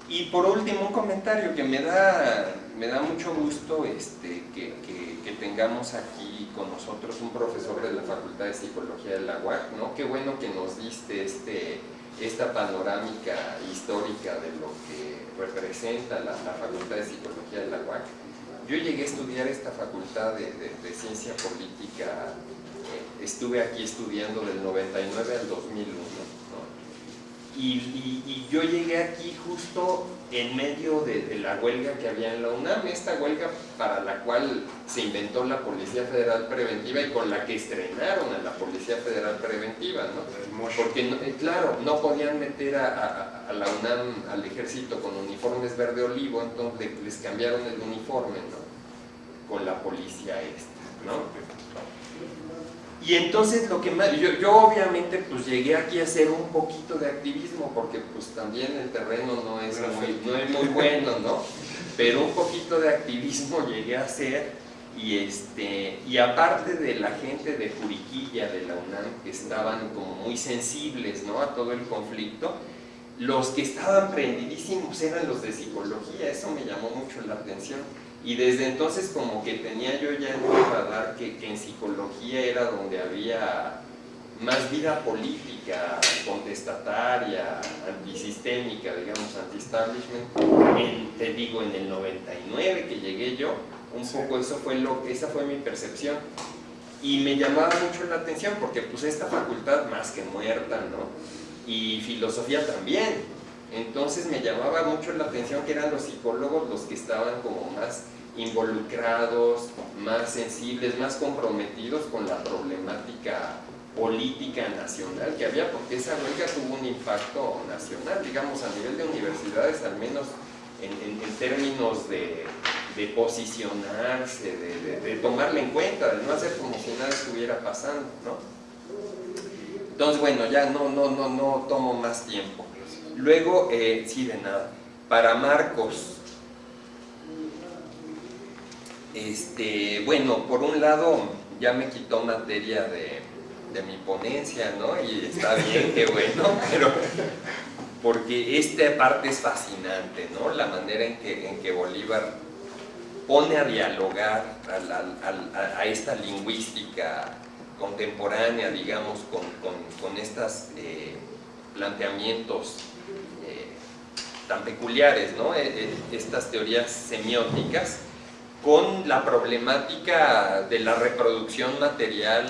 Y por último un comentario que me da, me da mucho gusto este, que, que, tengamos aquí con nosotros un profesor de la Facultad de Psicología de la UAC, ¿no? Qué bueno que nos diste este, esta panorámica histórica de lo que representa la, la Facultad de Psicología de la UAC yo llegué a estudiar esta facultad de, ciencia política, eh, estuve aquí estudiando del 99 al 2001, ¿no? Y, y, y, yo llegué aquí justo en medio de, de, la huelga que había en la UNAM, esta huelga para la cual se inventó la Policía Federal Preventiva y con la que estrenaron a la Policía Federal Preventiva, ¿no? Porque, no, eh, claro, no podían meter a, a, a, la UNAM, al ejército con uniformes verde olivo, entonces les cambiaron el uniforme, ¿no? Con la policía esta, ¿no? Y entonces lo que más, yo, yo, obviamente pues llegué aquí a hacer un poquito de activismo porque pues también el terreno no es muy, no es muy bueno, ¿no? Pero un poquito de activismo llegué a hacer y, este, y aparte de la gente de Juriquilla, de la UNAM, que estaban como muy sensibles ¿no? a todo el conflicto, los que estaban prendidísimos eran los de psicología, eso me llamó mucho la atención y desde entonces como que tenía yo ya en mi radar que, que, en psicología era donde había más vida política, contestataria, antisistémica, digamos, anti-establishment, te digo, en el 99 que llegué yo, un poco eso fue lo, esa fue mi percepción. Y me llamaba mucho la atención porque pues esta facultad más que muerta, ¿no? Y filosofía también, entonces me llamaba mucho la atención que eran los psicólogos los que estaban como más involucrados, más sensibles, más comprometidos con la problemática política nacional que había, porque esa huelga tuvo un impacto nacional, digamos, a nivel de universidades, al menos en, en, términos de, posicionarse, de, de, de, tomarla en cuenta, de no hacer como si nada estuviera pasando, ¿no? Entonces, bueno, ya no, no, no, no tomo más tiempo. Luego, eh, sí, de nada, para Marcos, este, bueno, por un lado ya me quitó materia de, de, mi ponencia, ¿no? Y está bien, qué bueno, <laughs> pero porque esta parte es fascinante, ¿no? La manera en que, en que Bolívar pone a dialogar a, esta lingüística contemporánea, digamos, con, con, con estos eh, planteamientos eh, tan peculiares, ¿no? E, e, estas teorías semióticas, con la problemática de la reproducción material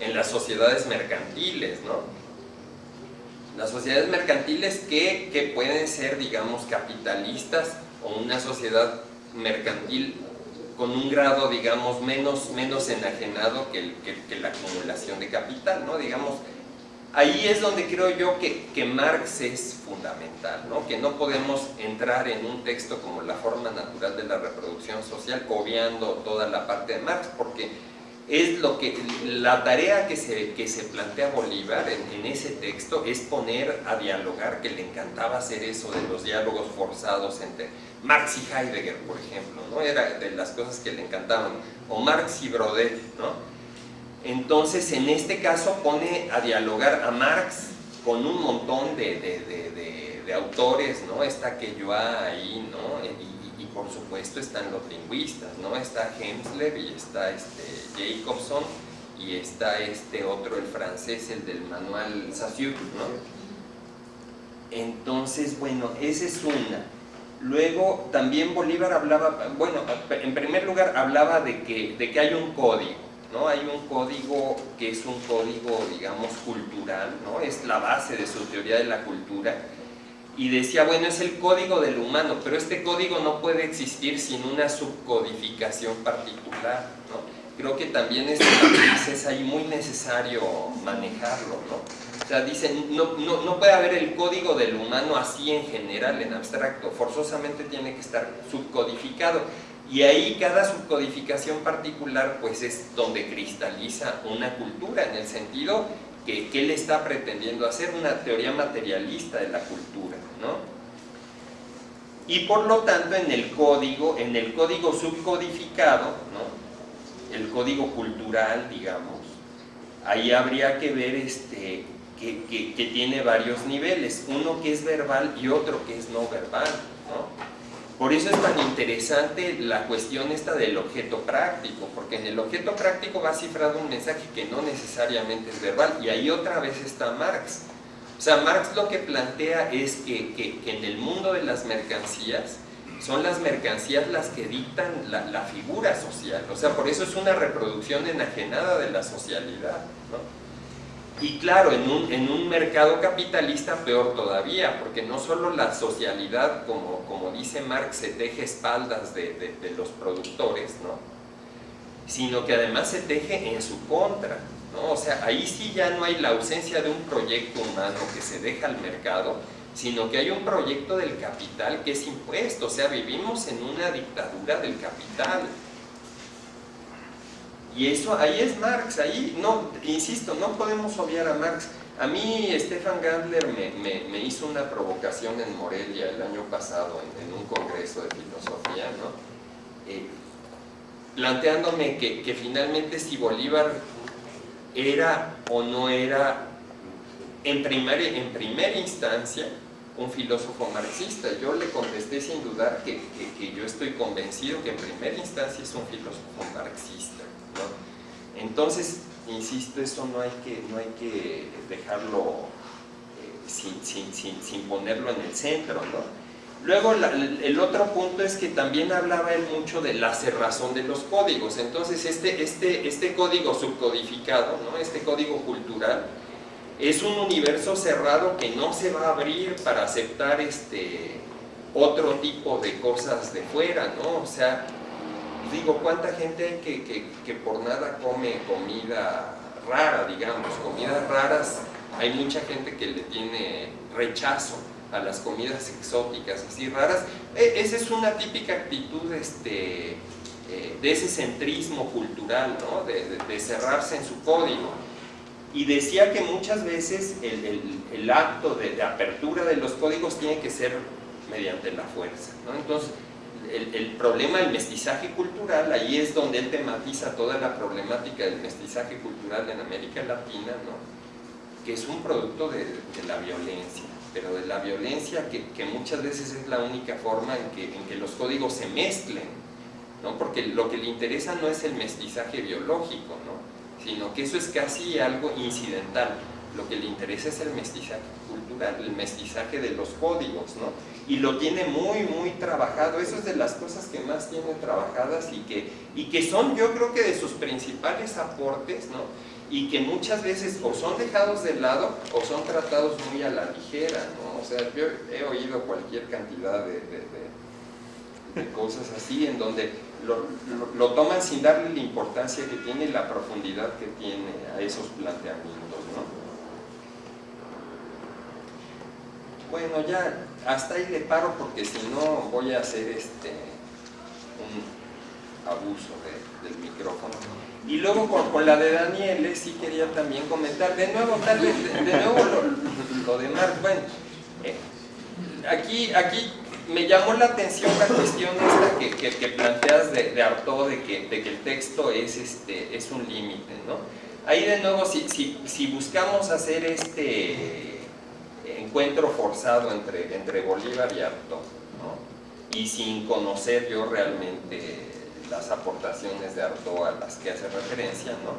en las sociedades mercantiles, ¿no? Las sociedades mercantiles que, que pueden ser, digamos, capitalistas o una sociedad mercantil con un grado, digamos, menos, menos enajenado que, que, la acumulación de capital, ¿no? Digamos, ahí es donde creo yo que, que, Marx es fundamental, ¿no? que no podemos entrar en un texto como la forma natural de la reproducción social obviando toda la parte de Marx, porque es lo que, la tarea que se, que se plantea Bolívar en, en, ese texto es poner a dialogar, que le encantaba hacer eso de los diálogos forzados entre Marx y Heidegger, por ejemplo, ¿no? era de las cosas que le encantaban, o Marx y Brodel, ¿no? Entonces, en este caso pone a dialogar a Marx con un montón de, de, de, autores, ¿no? Está Queyoa ahí, ¿no? Y, y, por supuesto están los lingüistas, ¿no? Está Hemsler y está este Jacobson y está este otro, el francés, el del manual Saussure, ¿no? Entonces, bueno, esa es una. Luego, también Bolívar hablaba, bueno, en primer lugar hablaba de que, de que hay un código, ¿no? Hay un código que es un código, digamos, cultural, ¿no? Es la base de su teoría de la cultura, y decía, bueno, es el código del humano, pero este código no puede existir sin una subcodificación particular, ¿no? Creo que también este es ahí muy necesario manejarlo, ¿no? O sea, dicen, no, no, no puede haber el código del humano así en general, en abstracto, forzosamente tiene que estar subcodificado. Y ahí cada subcodificación particular pues es donde cristaliza una cultura, en el sentido que, que él está pretendiendo hacer, una teoría materialista de la cultura, ¿no? Y por lo tanto en el código, en el código subcodificado, ¿no? el código cultural, digamos, ahí habría que ver este, que, que, que tiene varios niveles, uno que es verbal y otro que es no verbal, ¿no? Por eso es tan interesante la cuestión esta del objeto práctico, porque en el objeto práctico va cifrado un mensaje que no necesariamente es verbal, y ahí otra vez está Marx. O sea, Marx lo que plantea es que, que, en el mundo de las mercancías, son las mercancías las que dictan la, la, figura social, o sea, por eso es una reproducción enajenada de la socialidad, ¿no? Y claro, en un, en un, mercado capitalista peor todavía, porque no solo la socialidad, como, como dice Marx, se teje espaldas de, de, los productores, ¿no? sino que además se teje en su contra. ¿no? O sea, ahí sí ya no hay la ausencia de un proyecto humano que se deja al mercado, sino que hay un proyecto del capital que es impuesto, o sea, vivimos en una dictadura del capital. Y eso, ahí es Marx, ahí, no, insisto, no podemos obviar a Marx. A mí Stefan Gandler me, hizo una provocación en Morelia el año pasado en, un congreso de filosofía, ¿no? Eh, planteándome que, finalmente si Bolívar era o no era en primera, instancia un filósofo marxista. Yo le contesté sin dudar que, yo estoy convencido que en primera instancia es un filósofo marxista. Entonces, insisto, eso no hay que, no hay que dejarlo eh, sin, sin, sin, sin, ponerlo en el centro. ¿no? Luego, el otro punto es que también hablaba él mucho de la cerrazón de los códigos. Entonces, este, este, este código subcodificado, ¿no? este código cultural, es un universo cerrado que no se va a abrir para aceptar este otro tipo de cosas de fuera, ¿no? O sea, digo, ¿cuánta gente hay que, que, que por nada come comida rara, digamos? Comidas raras, hay mucha gente que le tiene rechazo a las comidas exóticas así raras. E, esa es una típica actitud este, eh, de ese centrismo cultural, ¿no? de, cerrarse en su código y decía que muchas veces el, el, el acto de, de, apertura de los códigos tiene que ser mediante la fuerza. ¿no? Entonces, el, problema del mestizaje cultural, ahí es donde él tematiza toda la problemática del mestizaje cultural en América Latina, ¿no? que es un producto de, de la violencia, pero de la violencia que, que, muchas veces es la única forma en que, en que los códigos se mezclen, ¿no? porque lo que le interesa no es el mestizaje biológico, ¿no? sino que eso es casi algo incidental. Lo que le interesa es el mestizaje cultural, el mestizaje de los códigos, ¿no? Y lo tiene muy, muy trabajado. Eso es de las cosas que más tiene trabajadas y que, y que son, yo creo que de sus principales aportes, ¿no? Y que muchas veces o son dejados de lado o son tratados muy a la ligera, ¿no? O sea, yo he oído cualquier cantidad de, cosas así en donde lo, lo, lo, toman sin darle la importancia que tiene y la profundidad que tiene a esos planteamientos, ¿no? Bueno, ya hasta ahí le paro porque si no voy a hacer este un abuso de, del micrófono. Y luego con, la de Daniel sí quería también comentar, de nuevo, tal vez, de, nuevo lo, de Marx, bueno, eh, aquí, aquí me llamó la atención la cuestión esta que, que, planteas de, de de que, de que el texto es, este, es un límite, ¿no? Ahí de nuevo, si, si, si, buscamos hacer este encuentro forzado entre, entre Bolívar y Artaud, ¿no? y sin conocer yo realmente las aportaciones de Artaud a las que hace referencia, ¿no?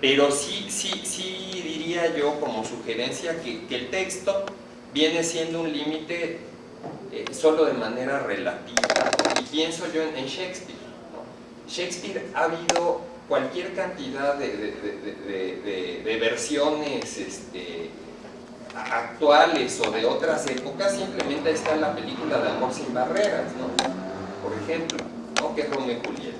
pero sí, sí, sí diría yo como sugerencia que, que el texto viene siendo un límite eh, solo de manera relativa. Y pienso yo en, Shakespeare. Shakespeare ha habido cualquier cantidad de, de, de, de versiones este, actuales o de otras épocas, simplemente está la película de Amor sin Barreras, ¿no? Por ejemplo, ¿no? que es Romeo y Julieta,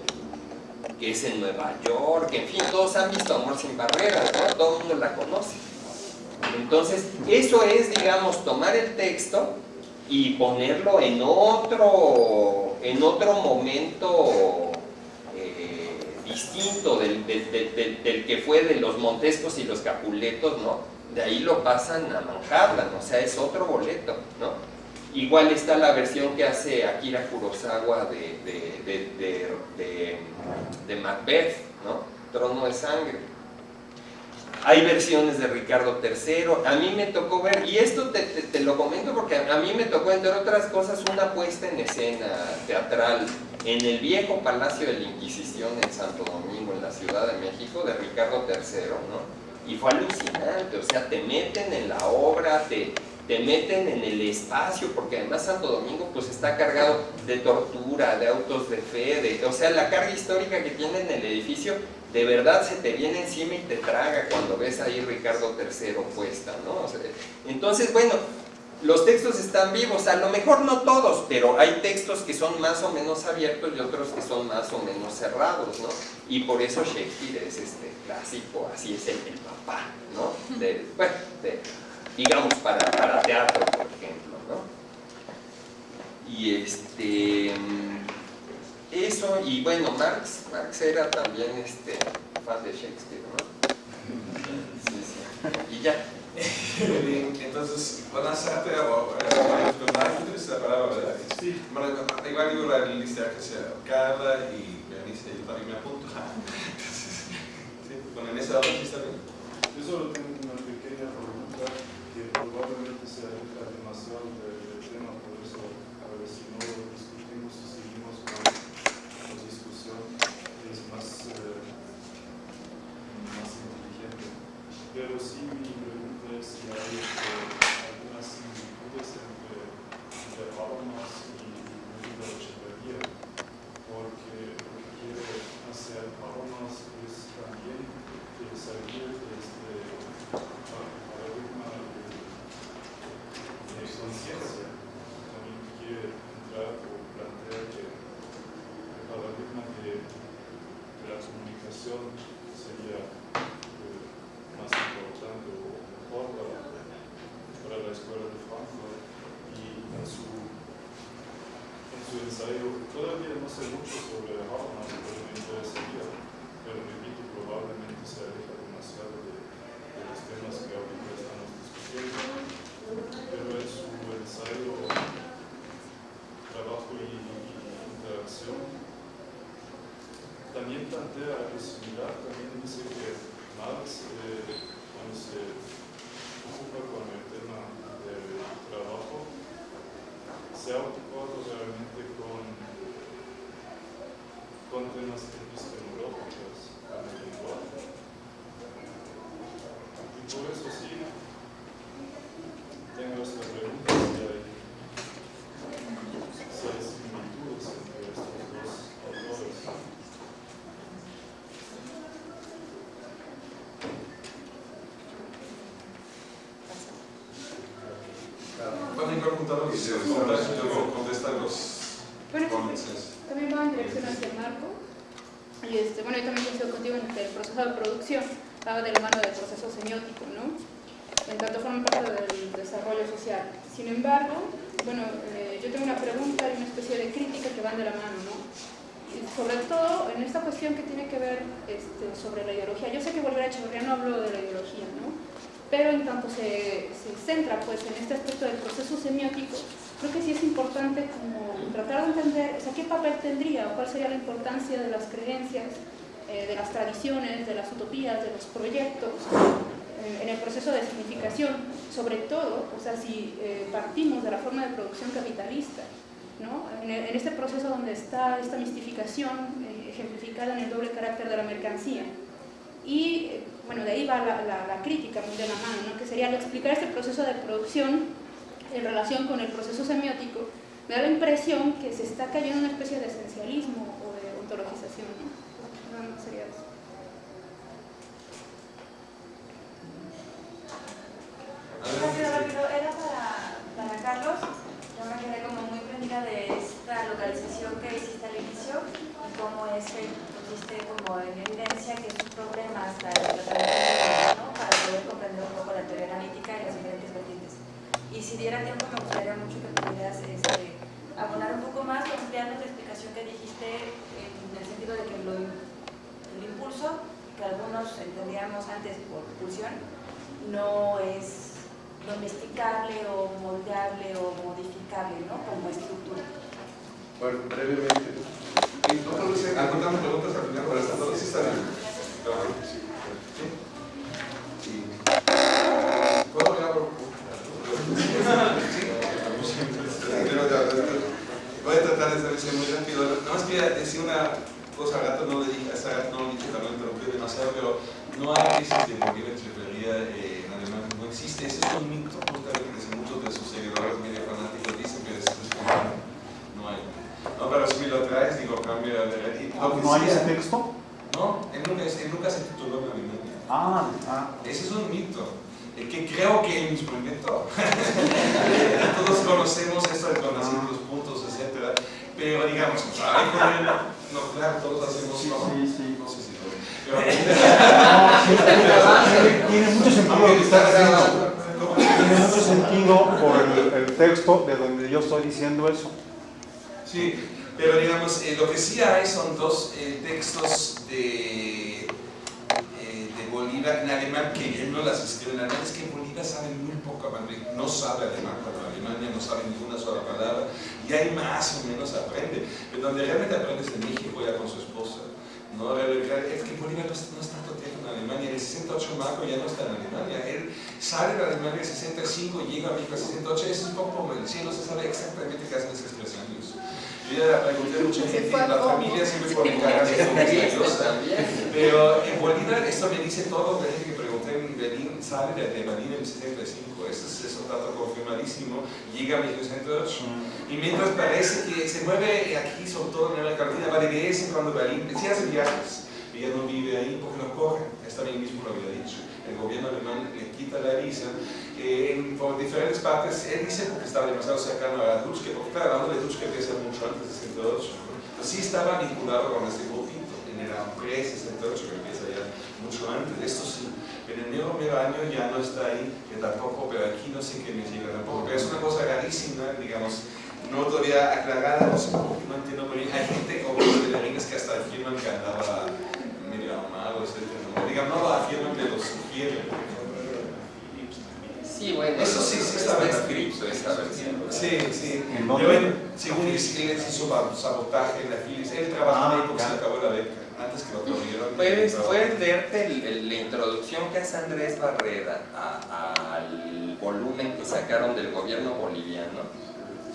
que es en Nueva York, en fin, todos han visto Amor sin Barreras, ¿no? Todo el mundo la conoce. Entonces, eso es, digamos, tomar el texto y ponerlo en otro, en otro momento eh, distinto del, del- del- que fue de los Montescos y los Capuletos, ¿no? De ahí lo pasan a Manhattan, o sea, es otro boleto, ¿no? Igual está la versión que hace Akira Kurosawa de, de, de, de, Macbeth, ¿no? Trono de Sangre. Hay versiones de Ricardo III, a mí me tocó ver, y esto te, te- te lo comento porque a, a mí me tocó, entre otras cosas, una puesta en escena teatral en el viejo Palacio de la Inquisición en Santo Domingo, en la Ciudad de México, de Ricardo III, ¿no? Y fue alucinante, o sea, te meten en la obra, te, te meten en el espacio, porque además Santo Domingo pues está cargado de tortura, de autos de fe, de, o sea, la carga histórica que tiene en el edificio, de verdad se te viene encima y te traga cuando ves ahí Ricardo III puesta, ¿no? Entonces, bueno, los textos están vivos, a lo mejor no todos, pero hay textos que son más o menos abiertos y otros que son más o menos cerrados, ¿no? Y por eso Shakespeare es este clásico, así es el, el papá, ¿no? De, bueno, de- digamos para, para teatro, por ejemplo, ¿no? Y este, eso, y bueno, Marx, Marx era también este, fan de Shakespeare, ¿no? Sí, sí. Y ya. <laughs> Entonces, hacerte o personajes, la palabra, ¿verdad? Sí. Bueno, igual digo la lista que sea Carla y Berenice, yo también me apunto. <laughs> Entonces, sí, con en esa está bien. Yo solo tengo una pequeña pregunta que probablemente se aleja demasiado del, tema, por eso a ver si no lo discutimos y seguimos con la discusión, es más, eh, más inteligente. Pero sí mi pregunta es si hay eh, algunas similitudes entre, entre Habermas y Luis Echeverría, porque lo que quiere hacer Habermas es también eh, salir de este paradigma de, de conciencia. También quiere entrar o plantear que el paradigma de, de la comunicación sería eh, más importante o mejor para, para la escuela de Frankfurt y en su, en su ensayo, todavía no sé mucho sobre Habermas, pero me interesaría, pero repito, probablemente se aleja demasiado de, de los temas que ahorita estamos discutiendo, pero en su ensayo, trabajo y, y interacción, también plantea algo similar, también dice que Marx, eh, cuando se ocupa con el tema del trabajo, se ha ocupado realmente con, con temas epistemológicos, con el lenguaje. Y por eso sí, tengo esta pregunta si hay, si hay similitudes entre estos dos autores. Pueden preguntar lo que se luego contestar los Bueno, comments. también va en dirección hacia el marco. Y este, bueno, yo también coincido contigo en que el proceso de producción va de la mano del proceso semiótico, ¿no? En tanto forma parte del desarrollo social. Sin embargo, bueno, eh, yo tengo una pregunta y una especie de crítica que van de la mano, ¿no? Sobre todo en esta cuestión que tiene que ver este, sobre la ideología. Yo sé que volver a Echeverría no habló de la ideología, ¿no? Pero en tanto se, se centra pues, en este aspecto del proceso semiótico, creo que sí es importante como tratar de entender o sea, qué papel tendría o cuál sería la importancia de las creencias, eh, de las tradiciones, de las utopías, de los proyectos eh, en el proceso de significación, sobre todo, o sea, si eh, partimos de la forma de producción capitalista, ¿no? en, en este proceso donde está esta mistificación ejemplificada en el doble carácter de la mercancía. Y bueno, de ahí va la, crítica muy de la mano, ¿no? que sería al explicar este proceso de producción en relación con el proceso semiótico, me da la impresión que se está cayendo en una especie de esencialismo o de ontologización son sería eso. Rápido, rápido, era para, para Carlos. Yo me quedé como muy prendida de esta localización que hiciste al inicio, y cómo es que pusiste como en evidencia que sus problemas, la ¿no? para poder comprender un poco la teoría analítica y las diferentes vertientes. Y si diera tiempo, me gustaría mucho que pudieras este, abonar un poco más, ampliando la explicación que dijiste en el sentido de que lo el impulso, que algunos entendíamos antes por pulsión, no es domesticable o moldeable o modificable ¿no? como estructura. Bueno, brevemente. ¿Y no ¿Alguna preguntas al final para esta todo? Sí, está bien. ¿Sí? Sí. ¿Puedo ya, voy a tratar de ser muy rápido. Nada más quería decir una cosa, a gato no le dije, a gato no le dije, también interrumpí demasiado, pero no hay crisis de morir entreprenía eh, en Alemania, no existe. Ese es un mito, justamente, que muchos de sus seguidores medio fanáticos dicen que es no hay. No, pero si me lo traes, digo, cambia de ¿No hay ese texto? No, él nunca, él nunca se tituló en Alemania. Ah, ah. Ese es un mito. El que creo que él mismo inventó. Todos conocemos esto de conocer los puntos, etc. Pero digamos, ay, con él, no, claro, todos hacemos Sí, sí, sí. No sé si. Pero, tiene mucho sentido. Tiene mucho sentido por el, el texto de donde yo estoy diciendo eso. Sí, pero digamos, eh, lo que sí hay son dos eh, textos de, en alemán que él no las escribe en alemán. Es que Bolívar sabe muy poco, no sabe alemán cuando Alemania no sabe ninguna sola palabra y ahí más o menos aprende. Pero donde realmente aprende es en México ya con su esposa. No, es que Bolívar no, no está tiempo en Alemania. En el 68 Marco ya no está en Alemania. Él sale de Alemania en el 65, llega a México en el 68. Es un poco como el cielo, se sabe exactamente qué hacen esos tres años. Yo ya pregunté a mucha gente la familia siempre por mi cara. <laughs> Pero en Bolívar, esto me dice todo, la gente que sale de, Berlín en el 75, eso es, es un dato confirmadísimo, llega a 1908. Y mientras parece que se mueve aquí, sobre todo en la Carolina, va de vez en cuando Berlín, sí hace viajes, y ya no vive ahí porque lo corren, esta bien mismo lo había dicho. El gobierno alemán le quita la visa eh, en, por diferentes partes. Él dice porque estaba demasiado cercano a Dutschke, porque claro, hablando de Dutschke empieza mucho antes de 68. Pero sí estaba vinculado con este grupito, en el Ampre 68, que empieza ya mucho antes. Esto sí. En el mero, mero año ya no está ahí, que tampoco, pero aquí no sé qué me llega tampoco. Pero es una cosa rarísima, digamos, no todavía aclarada, no sé por qué, no entiendo muy bien. Hay gente como los de Berlín que hasta afirman que andaba medio ahumado, etc. No, digamos, no lo afirman, pero lo sugieren. Sí, bueno, Eso sí, sí bien. escrito esa versión. Sí, sí. Yo, según él hizo sab- sabotaje en la Philips. Él trabajaba Ah, ahí porque se acabó la beca, antes que lo corrieron. Puedes, puedes leerte el- el- la introducción que hace Andrés Barrera a- al volumen que sacaron del gobierno boliviano.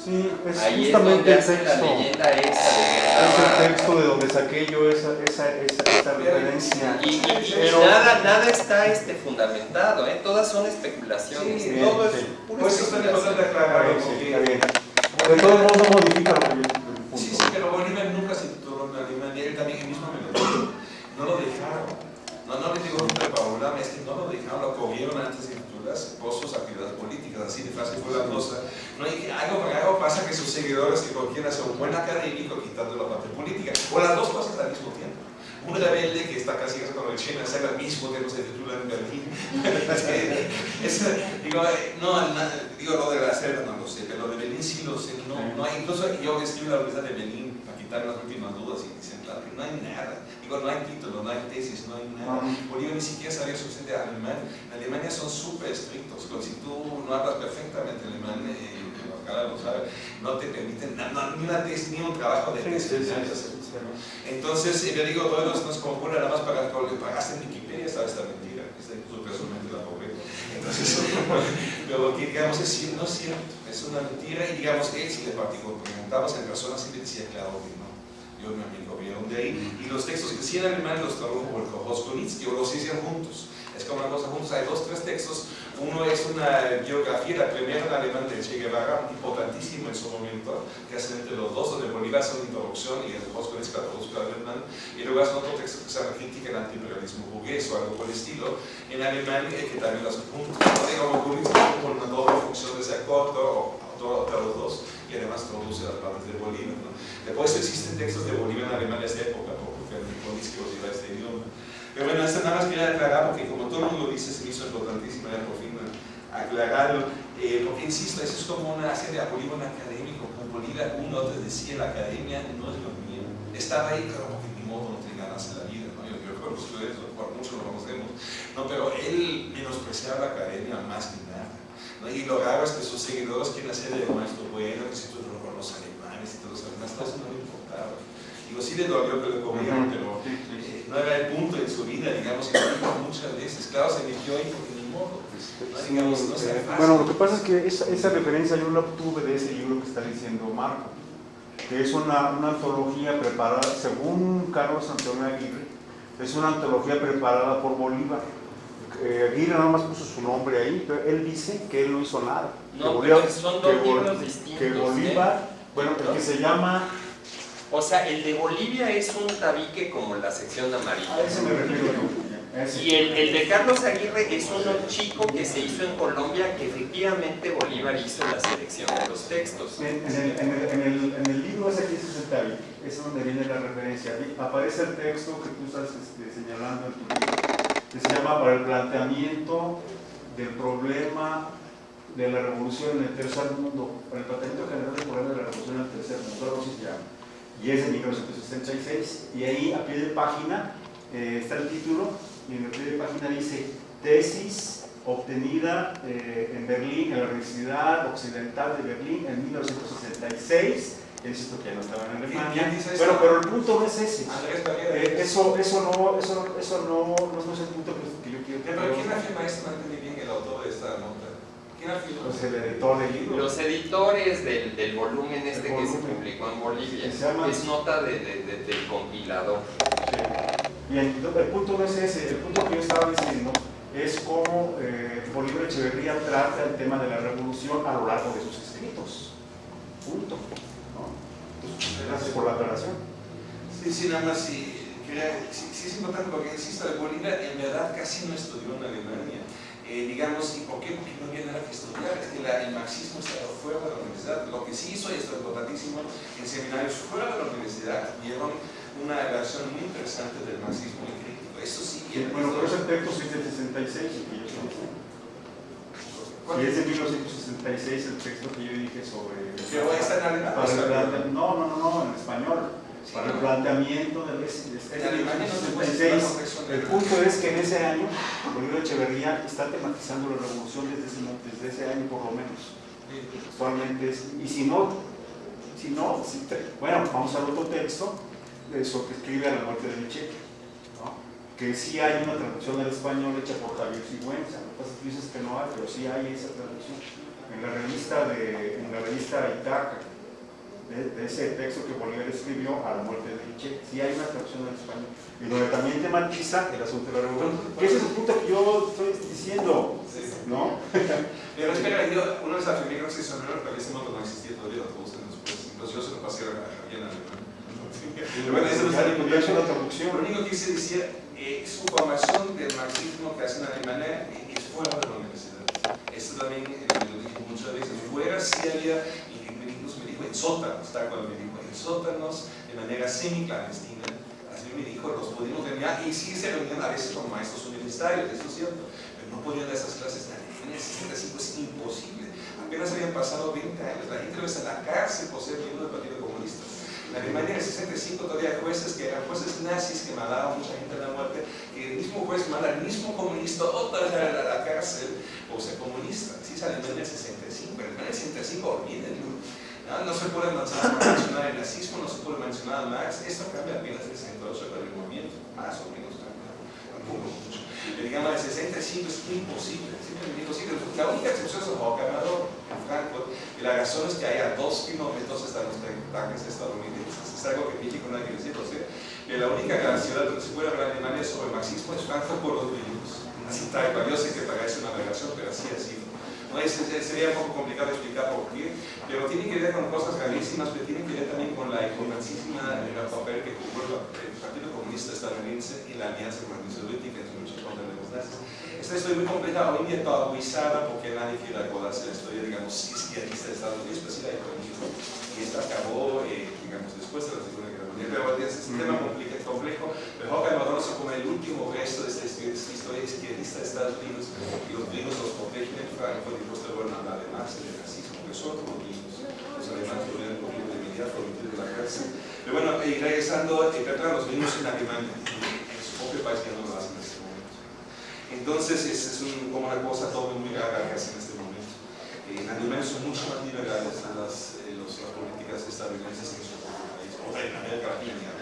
Sí, es Ahí es justamente donde el hace la texto. leyenda esa de que Es el texto de donde saqué yo esa, esa, esa, esa referencia. Y, y- y Pero- nada, nada está este, fundamentado, ¿eh? todas son especulaciones, Sí, todo es sí. pura Pues eso es especulación. importante Está aclararlo, sí, está bien. De todos modos no modifica lo que yo el punto. Sí, sí, pero Bolívar nunca se tituló en Alemania, él también él mismo me lo dijo. No lo dejaron. No, no le digo nunca Paula, es que no lo dejaron, lo corrieron antes de titularse por sus actividades políticas, así de fácil fue la cosa. No, y que algo raro pasa que sus seguidores que cualquiera sea un buen académico quitando la parte política, o las dos cosas al mismo tiempo. Un rebelde que está casi con el China al mismo tiempo se titula en Berlín. <laughs> Es que, digo, eh, no, na- digo lo de la selva no lo sé, pero lo de Berlín sí lo sé. No, no hay, incluso yo escribo la Universidad de Berlín para quitar las últimas dudas y dicen, claro, que no hay nada. Digo, no hay título, no hay tesis, no hay nada. Bolívar ni siquiera sabía suficiente alemán. En Alemania son súper estrictos. Si tú no hablas perfectamente alemán, eh, Carla lo sabe, no te permiten no, ni una tesis, ni un trabajo de Sí, tesis. sí, sí, sí, sí. Entonces, eh, yo digo, todos nos compone nada más para que pagaste en Wikipedia, sabes esta mentira, esta incluso personalmente la pobre. Entonces, pero lo que digamos es no es cierto, es una mentira y digamos él si le preguntabas en persona siempre decía claro que no. Yo y mi amigo vieron de ahí y los textos que sí en alemán los tradujo por Koskonitz, que los hicieron juntos. Es como una cosa juntos, hay dos, tres textos. Uno es una biografía, la primera en alemán de Che Guevara, importantísimo en su momento, que hacen entre los dos, donde Bolívar hace una introducción y Koskonitz la traduzca al alemán. Y luego hace otro texto que se llama Crítica al antiimperialismo burgués o algo por el estilo, en alemán, eh, que también lo hace juntos. ¿no? Digamos, con una doble función de ser corto o autor de los dos, y además traduce las partes de Bolívar. ¿no? Después existen textos de Bolívar en alemán de esa época, porque Koskonitz que los lleva a este porque como todo el mundo dice, se me hizo importantísimo ya por fin aclararlo, eh, porque insisto, eso es como una serie de polígono académico, como Bolívar uno te decía, la academia no es lo mío. Estaba ahí, claro, porque ni modo no te ganas la vida, ¿no? Yo, yo conozco eso, por mucho lo conocemos, ¿no? Pero él menospreciaba la academia más que nada. ¿no? Y lo raro es que sus seguidores quieren hacer de maestro bueno, que se tuvo con los alemanes y todos los alemanes, todo eso no le importaba. Digo, sí le dolió que comieron, pero eh, no era el punto de su vida, digamos, que lo dijo muchas veces. Claro, se eligió ahí porque ni modo. ¿no? Digamos, no sea Eh. Bueno, lo que pasa es que esa, esa referencia yo la obtuve de ese libro que está diciendo Marco, que es una, una antología preparada, según Carlos Antonio Aguirre, es una antología preparada por Bolívar. Eh, Aguirre nada más puso su nombre ahí, pero él dice que él no hizo nada. No, que pero Bolívar- son que dos Bol- libros distintos, Que Bolívar, bueno, el que se llama, O sea, el de Bolivia es un tabique como la sección a amarilla. ese me refiero yo. a. Y el, el de Carlos Aguirre es uno chico que se hizo en Colombia, que efectivamente Bolívar hizo la selección de los textos. En, en el, en, el, en, el, libro ese que es el tabique, es donde viene la referencia. Aparece el texto que tú estás este, señalando en tu libro, que se llama Para el planteamiento del problema de la revolución en el tercer mundo, para el planteamiento general del problema de la revolución en el tercer mundo, algo así se llama. Y es de 1966, y ahí a pie de página eh, está el título, y en el pie de página dice Tesis obtenida eh, en Berlín, en la Universidad Occidental de Berlín en 1966. Es esto que ya no estaba en Alemania. ¿Quién dice? Bueno, pero el punto no es ese. Eh, eso, eso, no, eso, eso no, no es el punto que, yo quiero Pero ¿quién afirma esto? No entendí bien el autor de esta nota. ¿Quién afirma? Pues el editor del libro. Los editores del, del volumen este que se publicó en Bolivia Que se llama- es nota de, de- de- del compilador. Bien, el punto no es ese, el punto que yo estaba diciendo es cómo eh, Bolívar Echeverría trata el tema de la revolución a lo largo de sus escritos. Punto. ¿no? Entonces, gracias por la aclaración. Sí, sí, nada más sí, quería- sí, sí es importante porque, insisto, Bolívar en verdad casi no estudió en Alemania. Eh, digamos, ¿y por qué? Porque no había nada que estudiar, es que la- el marxismo estaba fuera de la universidad. Lo que sí hizo, y esto es importantísimo, en seminarios fuera de la universidad dieron una versión muy interesante del marxismo y crítico. Eso sí, bien bueno, pero ese texto es del 66, el que yo estoy diciendo. ¿Cuál Y es de 1966 el texto que yo dije sobre... Pero está en alemán. El no, no, no, en español. Para el no. planteamiento del de no 1966. citar contexto El punto es que en ese año Bolívar Echeverría está tematizando la revolución desde ese, desde ese año por lo menos. Actualmente es, y si no, si no, si te- bueno, vamos al otro texto, eso que escribe a la muerte de Michel, ¿no? que sí hay una traducción al español hecha por Javier Sigüenza, que pasa que dices que no hay, pero sí hay esa traducción. En la revista de, en la revista Itaca, de, de ese texto que Bolívar escribió a la muerte de Michel, sí hay una traducción al español, y donde también tematiza el asunto de la revolución, que ese es el punto que yo estoy diciendo, ¿no? <laughs> Pero espera, yo, uno de los afirmé que se sonó, pero ese modo no existía todavía, lo traducen después. Entonces yo se lo pasé a Javier en alemán. Bueno, eso no está la traducción. Lo único que quise decir, eh, su formación del marxismo que hace en Alemania eh, es fuera de la universidad. Esto también eh, me lo dije muchas veces. Fuera sí había, y me dijo, me dijo en sótanos, tal cual me dijo, en sótanos, de manera semi-clandestina. Así me dijo, los pudimos reunir, y sí se reunían a veces con maestros universitarios, esto es cierto, pero no podían dar esas clases en Alemania, 65 es imposible. Apenas habían pasado 20 años, la gente lo en la cárcel por ser miembro del Partido Comunista. En Alemania en el 65 todavía jueces que eran jueces nazis que mandaban mucha gente a la muerte, que el mismo juez manda al mismo comunista otra vez a la, cárcel por ser comunista. Así es Alemania en el 65, pero en el 65 olvídenlo. No, no se puede mencionar, el nazismo, no se puede mencionar a Marx, esto cambia apenas en el 68 con el movimiento, más o menos tampoco mucho. Digamos, el 65 es imposible, simplemente imposible. La única excepción es el Amador en Frankfurt, y la razón es que hay a dos kilómetros están los tanques estadounidenses. Es algo que México no hay que decir, o sea, que la única ciudad donde se puede hablar en Alemania sobre el marxismo es Frankfurt por los libros. Así tal yo sé que parece una aberración, pero así ha sido. ¿No? Es- sería un poco complicado explicar por qué, pero tiene que ver con cosas gravísimas, pero tiene que ver también con la importantísima el papel que jugó el, Partido Comunista estadounidense y la alianza con la Unión Soviética en su lucha contra los nazis. Esta historia muy compleja, hoy en día porque nadie quiere acordarse de la historia, digamos, izquierdista de Estados Unidos, pero sí la economía. Y esta acabó, eh, digamos, después de la Segunda Dietro del sistema complejo, complejo pero Jorge Madroso como el último resto de esta historia izquierdista de Estados Unidos y los gringos los protegen en Franco y posterior en además el racismo que son los gringos. Los alemanes tuvieron como de inmediato de la cárcel. Pero bueno, eh, y regresando eh, Petra, los gringos en Alemania en su propio país que no lo hacen en este momento. Entonces es, es un, como una cosa todo muy rara que hacen en este momento. Eh, en Alemania son mucho más liberales las, eh, los, las políticas estadounidenses que Latina.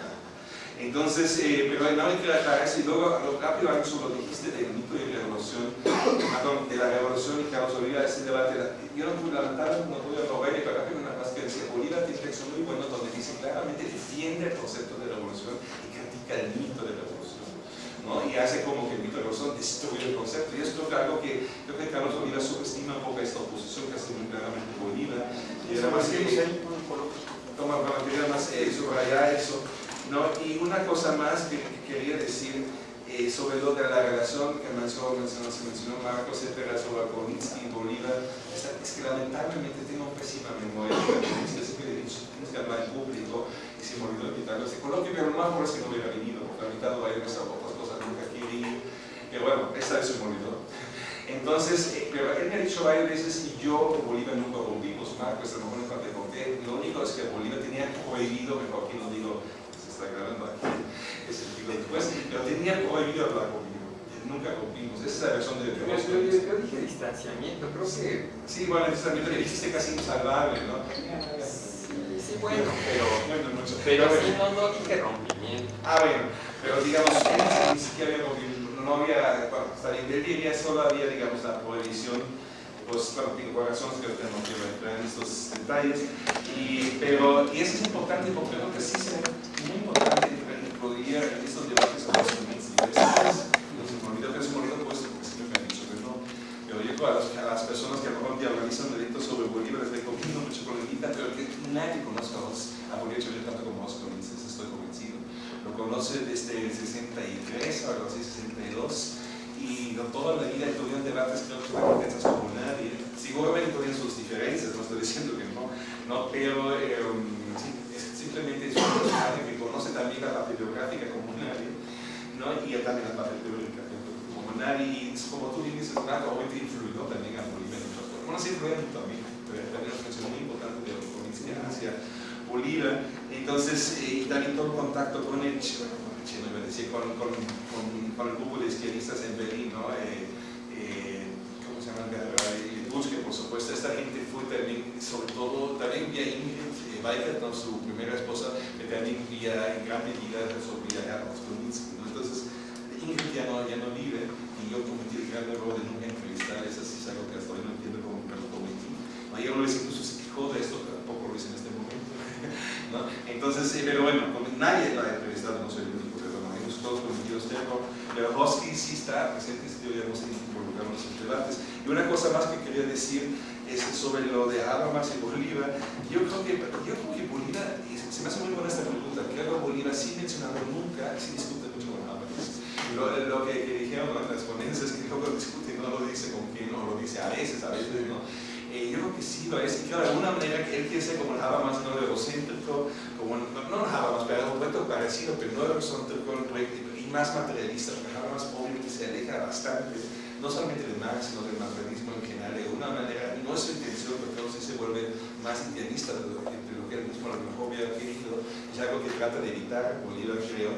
Entonces, eh, pero no hay que. Y luego, lo rápido, algo sobre lo que dijiste del mito de revolución, perdón, de la revolución y Carlos Oliva, ese debate. Yo no pude levantar, no pude mover, pero rápido una más que decía, Bolívar tiene un texto muy bueno donde dice claramente defiende el concepto de revolución y critica el mito de revolución. ¿no? Y hace como que el mito de revolución destruye el concepto. Y es creo que algo que creo que Carlos Oliva subestima un poco esta oposición que hace muy claramente Bolívar. Y además que toma quería más eh, eso. ¿no? Y una cosa más que, que quería decir eh, sobre lo de la relación que mencionó, mencionó, se mencionó Marcos Cepeda sobre Kovinsky y Bolívar, es, es que lamentablemente tengo pésima memoria. Siempre he dicho, tienes que hablar en público y se me olvidó invitarlo a este coloquio, pero lo más por es que no hubiera venido, porque ha invitado a irme a otras cosas nunca quería. Que bueno, esta vez se me. Entonces, eh, pero él me ha dicho varias veces y yo Bolívar nunca rompimos Marcos, a lo mejor nunca Lo único es que Bolívar tenía prohibido, mejor que no digo, se está grabando aquí, <laughs> es el digo después, pero tenía prohibido hablar conmigo. Nunca rompimos, esa es la versión de Yo, yo- yo- yo dije distanciamiento, creo que Sí, bueno, también le dijiste casi insalvable, ¿no? sí, sí, bueno, pero, Bueno, mucho. pero sí, no, no dije rompimiento. Ah, bueno, pero digamos, ni siquiera había rompimiento, no había, bueno, está bien, diría solo había, digamos, la prohibición, pues, bueno, tengo razones que no quiero entrar en estos detalles, y, pero, y eso es importante porque creo que sí será muy importante incluir en estos debates sobre los diversos, los inmolidos, que es inmolido, pues, porque siempre me han dicho que no, yo a las, a las personas que a lo mejor dialogan delitos sobre Bolívar les recomiendo mucho problemita, pero que nadie conozca a a Bolívar Echeverría tanto como vos conoces, estoy convencido. Lo conoce desde el 63 o algo así, 62, y toda la vida tuvieron debates, creo que están intensas como nadie. Seguramente tuvieron sus diferencias, no estoy diciendo que no, no pero es simplemente es un personaje que conoce también la parte biográfica como y también la parte teórica como nadie, y es como tú dices, Nato, obviamente influyó también a Bolivia en muchas cosas. Bueno, sí influyó mí, pero también una función muy importante de la provincia hacia Bolívar. Entonces, eh, y también todo contacto con el, Che- bueno, con el Che, no iba a decir, con, con, con, con el grupo de izquierdistas en Berlín, ¿no? Eh, eh, ¿Cómo se llama? Busque, por supuesto, esta gente fue también, sobre todo, también vía Ingrid eh, Weigert, ¿no? su primera esposa, que también vía, en gran medida, resolvía a los Kominsky, ¿no? Entonces, Ingrid ya no, ya no vive y yo cometí el gran error de nunca entrevistar, eso sí es algo que hasta hoy no entiendo cómo me lo cometí. ¿no? Y uno les incluso se quejó de esto, tampoco lo hice en este momento. <laughs> ¿no? Entonces, eh, pero bueno, nadie la ha entrevistado, no soy el único, todos este error. Pero Hosky sí está presente, sí deberíamos involucrarnos en debates. Y una cosa más que quería decir es sobre lo de Habermas y Bolívar. Yo creo que, yo creo que Bolívar, se me hace muy buena esta pregunta, creo que Bolívar sí mencionado nunca, sí discute mucho con Habermas. Lo, lo que, que dijeron las ponencias que luego discute, no lo dice con quién, no lo dice a veces, a veces no. Eh, yo creo que sí lo es, claro, de alguna manera que él quiere ser como el Habermas no egocéntrico, como, no, no el Habermas, pero un proyecto parecido, pero no egocéntrico y más materialista, porque Habermas obviamente se aleja bastante, no solamente de Marx, sino del materialismo en general, de alguna manera, no es su intención, entonces se vuelve más idealista de lo, que, que él mismo a lo mejor hubiera querido, es algo que trata de evitar, Bolívar creo,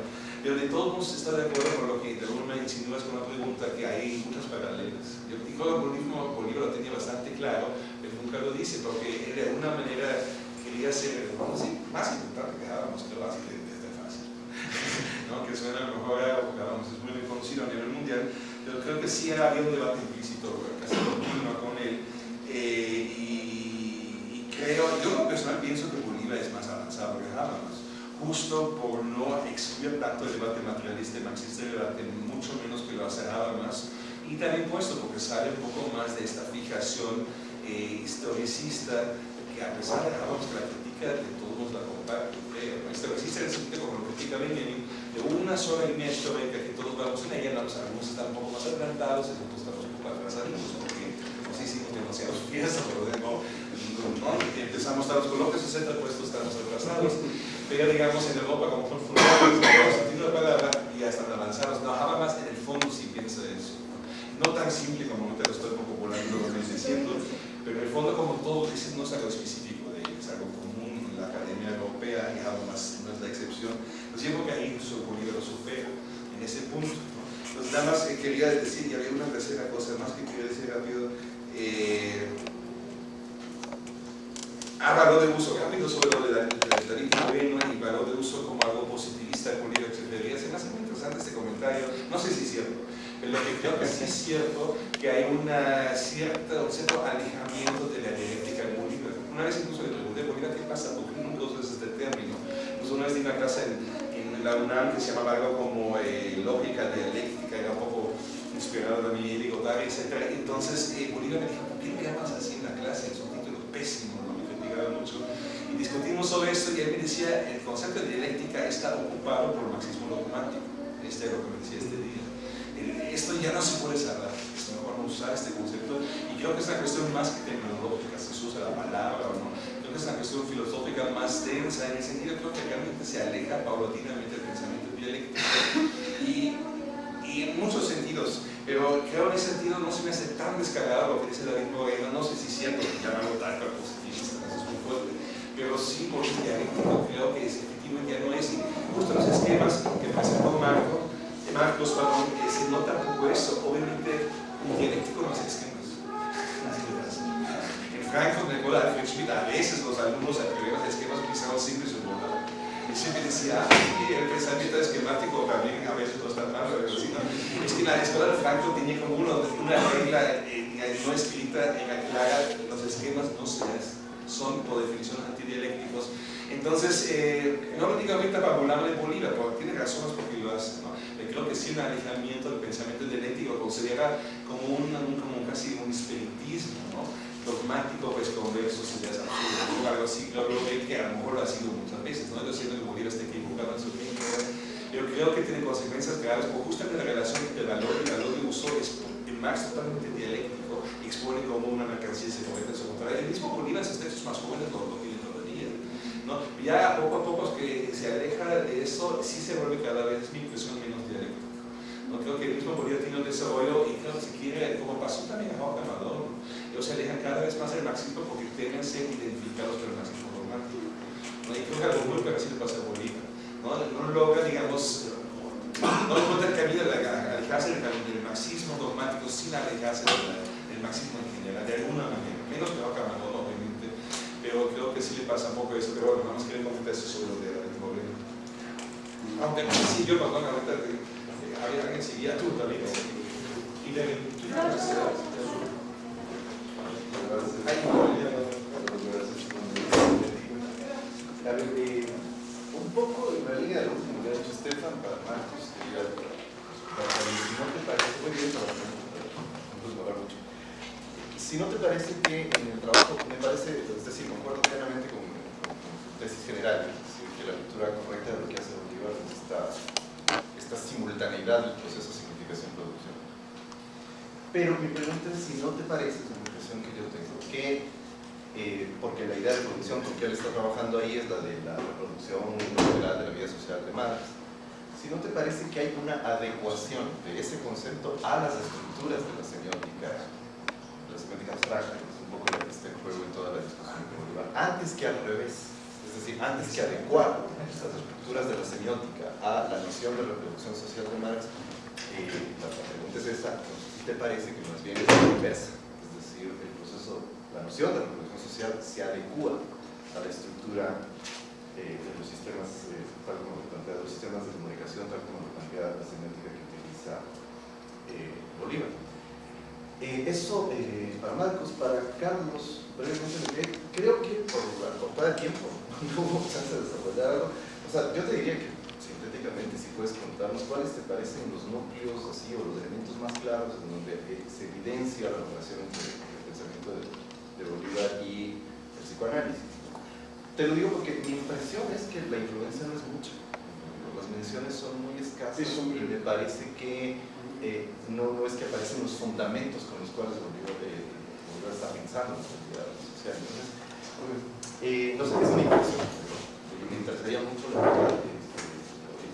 pero de todos modos está de acuerdo con lo que de alguna insinúas con la pregunta que hay muchas paralelas. Yo digo que Bolívar, lo tenía bastante claro, pero nunca lo dice, porque él de alguna manera quería ser, a decir, más importante que Habermas, pero así de, de fácil. <laughs> ¿no? que suena a lo mejor que Habermas es muy reconocido a nivel mundial, pero creo que sí había un debate implícito casi continuo con él. Eh, y, y creo, yo lo personal pienso que Bolívar es más avanzado que Habermas justo por no excluir tanto el debate materialista y marxista, el debate mucho menos que lo hace Habermas, y también puesto porque sale un poco más de esta fijación eh, historicista que a pesar de que la critica, de todos la comparte. Eh, historicista como lo critica Benjamin, de una sola línea histórica que todos vamos en ella, vamos, algunos están un poco más adelantados, otros estamos un poco atrasados, porque nos hicimos demasiados fiestas, pero no, no, empezamos a los coloquios 60 puestos, estamos atrasados pero digamos en Europa como son fundados, sentido de palabra, ya están avanzados. No, Habermas en el fondo sí piensa eso. No tan simple como ahorita lo estoy popularizando lo que estoy diciendo, pero en el fondo como todo dice no es algo específico de es algo común en la Academia Europea y Habermas incluso Bolívar lo supera en ese punto. ¿no? Entonces, nada más quería decir, y había una tercera cosa más que quería decir rápido. Eh, valor de uso rápido sobre lo de la, Y valor de uso como algo positivista de Bolívar, etc. Se me hace muy interesante este comentario, no sé si es cierto, pero lo que creo que sí es cierto, que hay una un cierto alejamiento de la dialéctica de Bolívar. Una vez incluso le pregunté Bolívar qué pasa, porque nunca usas este término. Pues una vez di una clase en, en la UNAM que se llamaba algo como eh, lógica dialéctica, era un poco inspirado de mi Diego etc. Entonces eh, Bolívar me dijo, ¿por qué no llamas así en la clase? Es un título pésimo, ¿no? me criticaba mucho. Y discutimos sobre esto y él me decía, el concepto de dialéctica está ocupado por el marxismo dogmático. Este es lo que me decía este día. Esto ya no se puede cerrar, es mejor no usar este concepto. Y creo que es una cuestión más que terminológica, si se usa la palabra o no. Creo que es una cuestión filosófica más densa, en el sentido creo que realmente se aleja paulatinamente del pensamiento dialéctico. Y, en muchos sentidos, pero creo en ese sentido no se me hace tan descargado lo que dice David Moreno, no sé si es cierto que llamarlo tal cual positivista, eso es muy fuerte, pero sí el dialéctico creo que es, efectivamente ya no es, y justo los esquemas que presentó Marco, Marcos, perdón, eh, se nota poco eso, obviamente dialéctico no hace esquemas, en Frankfurt, el Cola de Schmidt, a veces los alumnos atrevían a esquemas utilizaban simples y bordados y siempre decía, ay, el pensamiento esquemático también a veces no está mal, pero sí, ¿no? es que la escuela de Franco tenía como una regla eh, no escrita en la que los esquemas no seas, son por definición antidialécticos. Entonces, eh, no lo digo ahorita para burlarme de Bolívar, porque tiene razones porque lo hace, creo que sí un alejamiento del pensamiento dialéctico considera como, un, casi un espiritismo, dogmático pues conversos ideas absurdas o algo así, creo que a lo mejor lo ha sido muchas veces, no yo siento que Bolívar está equivocado en su opinión, pero creo que tiene consecuencias graves, porque justamente la relación entre valor y valor de uso es en Marx totalmente dialéctico, expone como una mercancía se convierte en su contrario, el mismo Bolívar en sus textos más jóvenes lo, lo tiene todavía, ¿no? ya poco a poco que se aleja de eso, sí se vuelve cada vez, mi impresión, menos dialéctico. ¿no? Creo que el mismo Bolívar tiene un desarrollo y que se quiere, como pasó también a Jorge Amador, ellos se alejan cada vez más del marxismo porque temen ser identificados por el marxismo dogmático. ¿no? Y creo que algo muy parecido pasa a Bolívar. ¿no? no logra, digamos, no encuentra el camino de alejarse del, del marxismo dogmático sin alejarse del, del marxismo en general, de alguna manera. Menos que Jorge Amador, obviamente, pero creo que sí le pasa un poco eso. Pero bueno, vamos a querer comentar eso sobre lo de David Moreno. Aunque sí, yo, perdón, ahorita había alguien seguía tú también. Y de, eh, un poco en la línea de lo último que ha dicho Estefan para Marcos, quería si no te parece, muy bien para no. Si no te parece que en el trabajo, me parece, es decir, concuerdo plenamente con, con tesis general, es decir, que la lectura correcta de lo que hace Bolívar es esta, esta simultaneidad del proceso de significación-producción. Pero mi pregunta es si no te parece, es una impresión que yo tengo, que eh, porque la idea de producción con que él está trabajando ahí es la de la reproducción general de la vida social de Marx. Si no te parece que hay una adecuación de ese concepto a las estructuras de la semiótica, de la semiótica abstracta, que es un poco lo que está en juego en toda la discusión de Bolívar, antes que al revés, es decir, antes que adecuar las estructuras de la semiótica a la noción de reproducción social de Marx, eh, la pregunta es esta, te parece que más bien es la inversa, es decir, el proceso, la noción de reproducción social se adecua a la estructura eh, de los sistemas, eh, tal como lo plantea, los sistemas de comunicación, tal como lo plantea la semiótica que utiliza eh, Bolívar. Eso para Marcos, para Carlos, brevemente, creo que por acortar el tiempo, <laughs> no hubo chance de desarrollar algo. O sea, yo te diría que sintéticamente, si puedes contarnos cuáles te parecen los núcleos así o los elementos más claros en donde se evidencia la relación entre el pensamiento de de Bolívar y el psicoanálisis. Te lo digo porque mi impresión es que la influencia no es mucha. Las menciones son muy escasas y me parece que eh, no, es que aparecen los fundamentos con los cuales Bolívar, eh, está pensando en eh, no sé, es mi impresión. Me interesaría mucho la verdad que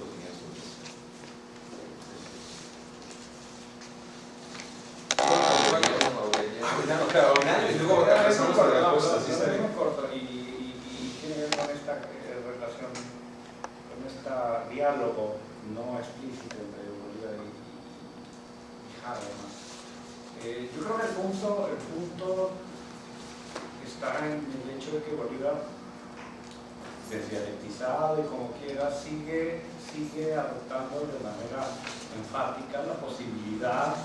tenía sobre eso. Este diálogo no y, además. Eh, yo creo que el punto, el punto está en el hecho de que Bolívar, desdialectizado y como quiera, sigue, sigue adoptando de manera enfática la posibilidad,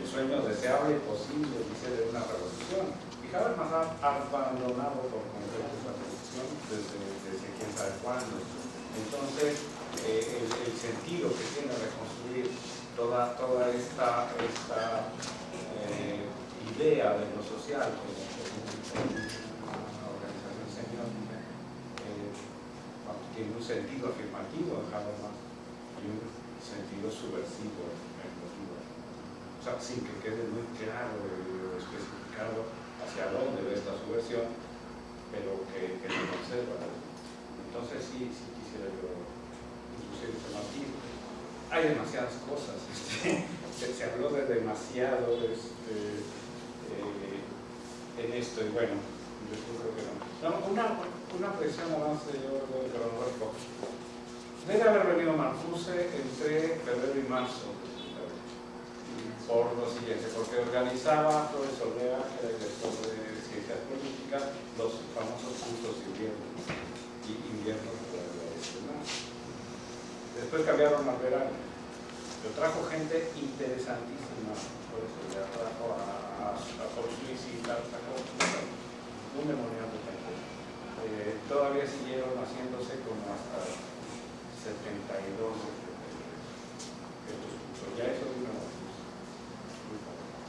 el sueño deseable y posible, dice, de una revolución. Y Habermas ha abandonado por completo esa revolución desde, desde quién sabe cuándo. Entonces, eh, el sentido que tiene reconstruir toda, toda esta, esta eh, idea de lo social como, una organización semiótica eh, tiene un sentido afirmativo en Habermas y un sentido subversivo en Bolívar. O sea, sin que quede muy claro o especificado hacia dónde va esta subversión, pero que, que lo conserva. Entonces sí, sí quisiera yo introducir este matiz. Hay demasiadas cosas. Este, <laughs> se, habló de demasiado este, eh, en esto y bueno, yo creo que no. No, una, una presión más de orden cronológico. Debe haber venido Marcuse entre febrero y marzo por lo siguiente, porque organizaba Olvera, que era director de Ciencias Políticas, los famosos cursos de invierno y invierno de la Universidad. Después cambiaron al verano. Pero trajo gente interesantísima, por eso ya trajo a, a, Paul y tal, un demoniado de gente. Eh, todavía siguieron haciéndose como hasta 72 estos cursos. Ya eso de una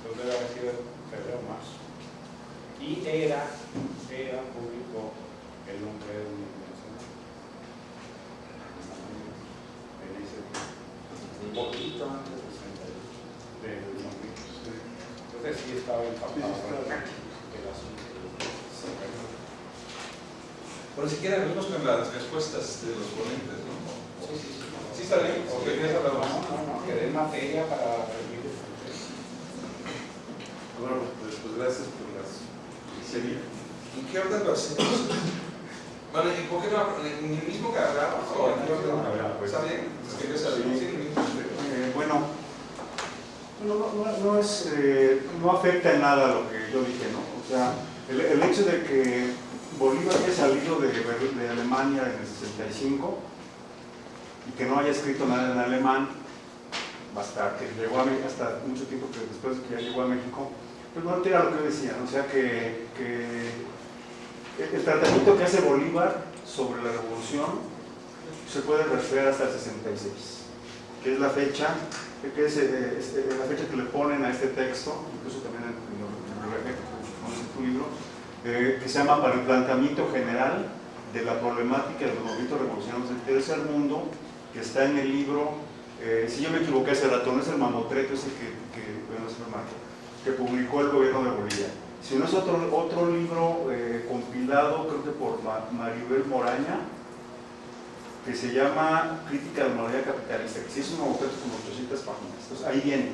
Entonces debe haber sido febrero marzo. Y era, era público el nombre de un en ese tiempo un poquito antes del 62, del 2000. Entonces sí estaba empapado el asunto. Bueno, si quieren, venimos con las respuestas de los ponentes, ¿no? Sí, sí, sí. ¿Sí está bien? ¿O Sí, querías hablar más? No, no, no, que dé materia para proceso. Bueno, pues, pues gracias por las serie. ¿Y qué orden lo hacemos? Bueno, ¿y por qué no en el mismo que hablamos? ¿O en el mismo que hablamos? ¿Está bien? Es que yo sabía, sí, en el mismo. Eh, bueno, no, no, no, es, eh, no afecta en nada lo que yo dije, ¿no? O sea, el, hecho de que Bolívar haya salido de, de Alemania en el 65 y que no haya escrito nada en alemán, hasta que llegó a México, hasta mucho tiempo que después que ya llegó a México, pues no altera lo que yo decía, ¿no? o sea que, que el tratamiento que hace Bolívar sobre la revolución se puede referir hasta el 66, que es la fecha, que es eh, este, la fecha que le ponen a este texto, incluso también lo- el pones en tu libro, eh, que se llama Para el planteamiento general de la problemática de los movimientos revolucionarios del tercer mundo, que está en el libro, eh, si yo me equivoqué hace rato, no es el mamotreto ese que, que, bueno, es el que publicó el gobierno de Bolivia, sino es otro, otro libro eh, compilado, creo que por Ma- Maribel Moraña, que se llama Crítica de la Monarquía Capitalista, que sí es un mamotreto con 800 páginas. Entonces ahí viene,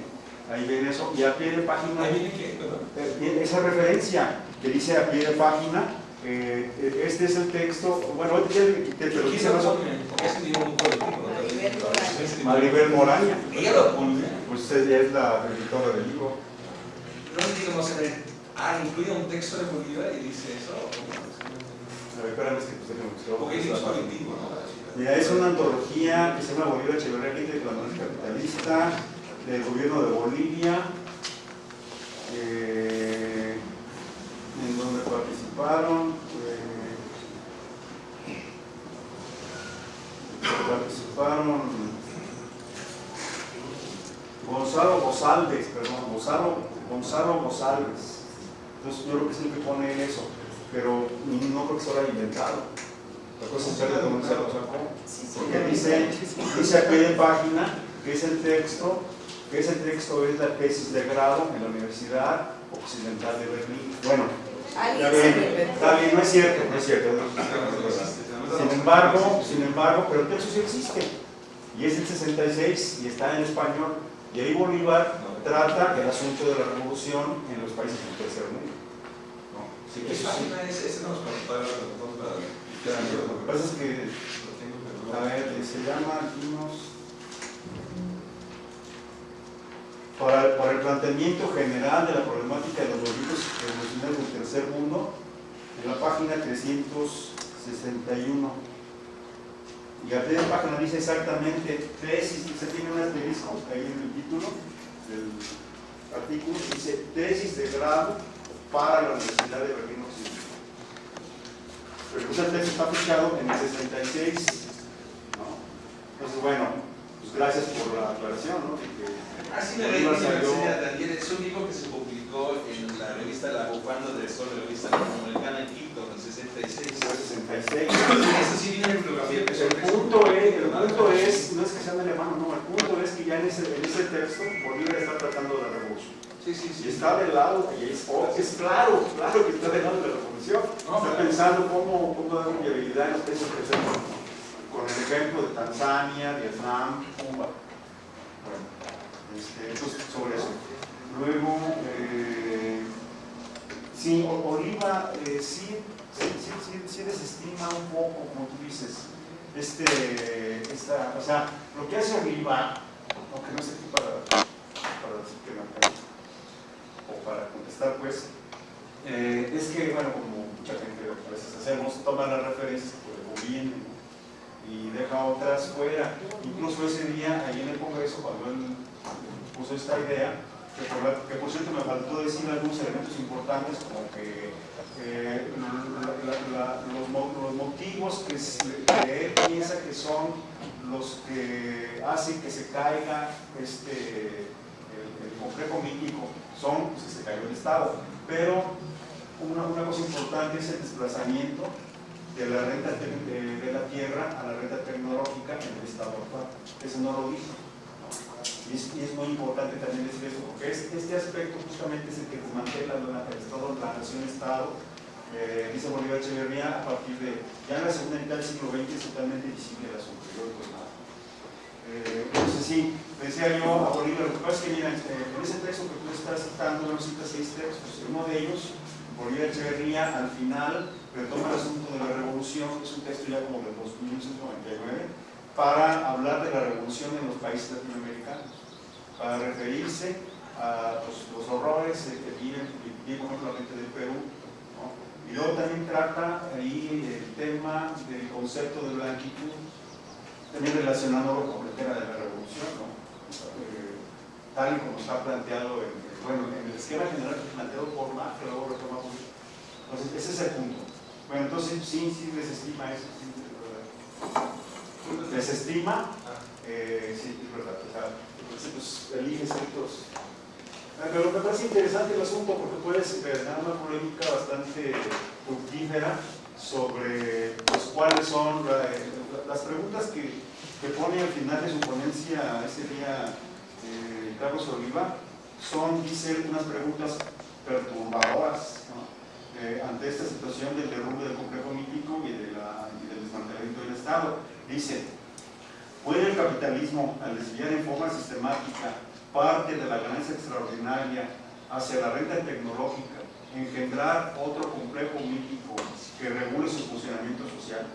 ahí viene eso, y a pie de página... ¿Ahí viene qué? Perdón. Eh, esa referencia que dice a pie de página, eh, eh, este es el texto, bueno, ahorita ya le quité, pero ¿Quién dice lo más. Maribel Moraña. Maribel Moraña, Ella lo pone. pues ella es la editora del libro. No sé. Ah, incluye un texto de Bolívar y dice eso. A ver, espérame, es que pues déjame buscar. Porque es un colectivo, ¿no? Es una antología que se llama Bolívar Echeverría, de la Monarquía Capitalista, del gobierno de Bolivia, eh, en donde participaron, eh, participaron Gonzalo González, perdón, Gonzalo, Gonzalo. Entonces yo creo que es que pone eso, pero no creo que se lo haya inventado. La cosa de se lo sacó. Porque dice, dice a pie de página que es el texto, que ese texto es la tesis de grado en la Universidad Occidental de Berlín. Bueno, está bien, está no es cierto, no es cierto. no es cierto. Sin embargo, sin embargo, pero el texto sí existe. Y es el 66 y está en español. Y ahí Bolívar trata el asunto de la revolución en los países del tercer mundo. ¿no? Sí, ¿Qué eso sí. Lo que pasa es que, a ver, se llama. Para, para, el planteamiento general de la problemática de los movimientos revolucionarios del tercer mundo, en la página 361. Y a la página dice exactamente tesis, se tiene un asterisco ahí en el título del artículo, dice tesis de grado para la Universidad de Berlín pues el texto está fechado en el 66, ¿no? Entonces, bueno, pues gracias por la aclaración, ¿no? Así me enseña Daniel, es un libro que se publicó en la revista La Bufanda de Sol, la revista latinoamericana en Quito, en el 66. fue 66. Eso sí viene en bibliografía, El punto, es, el punto es, no es que sean alemán, no, el punto es que ya en ese, en ese texto Bolívar está tratando de la revolución. Sí, sí, Y sí. está del lado, y es, oh, es claro, claro que está del lado de la revolución. No, Está pensando cómo, cómo dar viabilidad en los países presentes. Con el ejemplo de Tanzania, Vietnam, Cuba. Bueno, este, entonces, sobre eso. Luego, eh, sí, Oliva eh, sí, sí, sí, sí, sí desestima un poco, como tú dices, este, esta, o sea, lo que hace Oliva, aunque no aquí para, para decir que no, o para contestar, pues, eh, es que, bueno, como mucha gente a veces hacemos, toma las referencias que le convienen ¿no? y deja otras fuera. Incluso ese día, ahí en el Congreso, cuando él puso esta idea, que por, cierto me faltó decir algunos elementos importantes, como que eh, los, mo- los motivos que él piensa que son los que hacen que se caiga este, el, el complejo mítico son pues, se cayó el Estado. Pero una, una cosa importante es el desplazamiento de la renta de, la tierra a la renta tecnológica en el Estado actual. Eso no lo dijo. Y es, muy importante también decir eso, porque es- este aspecto justamente es el que desmantela la- el Estado, la nación-Estado, eh, dice Bolívar Echeverría, a partir de, ya en la segunda mitad del siglo XX es totalmente visible el asunto, pues. Eh, entonces sí, decía yo a Bolívar, lo que pasa es que mira, eh, en ese texto que tú estás citando, bueno, citas seis textos, uno de ellos, Bolívar Echeverría al final retoma el asunto de la revolución, es un texto ya como de 1999, para hablar de la revolución en los países latinoamericanos, para referirse a los, los horrores eh, que viven, que vive, por ejemplo, la gente del Perú, ¿no? y luego también trata ahí el tema del concepto de blanquitud, también relacionándolo con el tema de la revolución, ¿no? Eh, tal y como está planteado en, bueno, en el esquema general planteado por Marx, que luego retoma. Entonces, ese es el punto. Bueno, entonces sí, sí desestima eso, sí, es. Desestima, eh, sí, es verdad, o sea, pues, elige ciertos... Ah, Pero me parece interesante el asunto porque puedes generar una polémica bastante fructífera sobre pues, cuáles son la- las preguntas que, que pone al final de su ponencia ese día eh, Carlos Oliva son, dice, unas preguntas perturbadoras. Eh, ante esta situación del derrumbe del complejo mítico y, y del desmantelamiento del Estado. Dice, ¿puede el capitalismo, al desviar en forma sistemática parte de la ganancia extraordinaria hacia la renta tecnológica, engendrar otro complejo mítico que regule su funcionamiento social?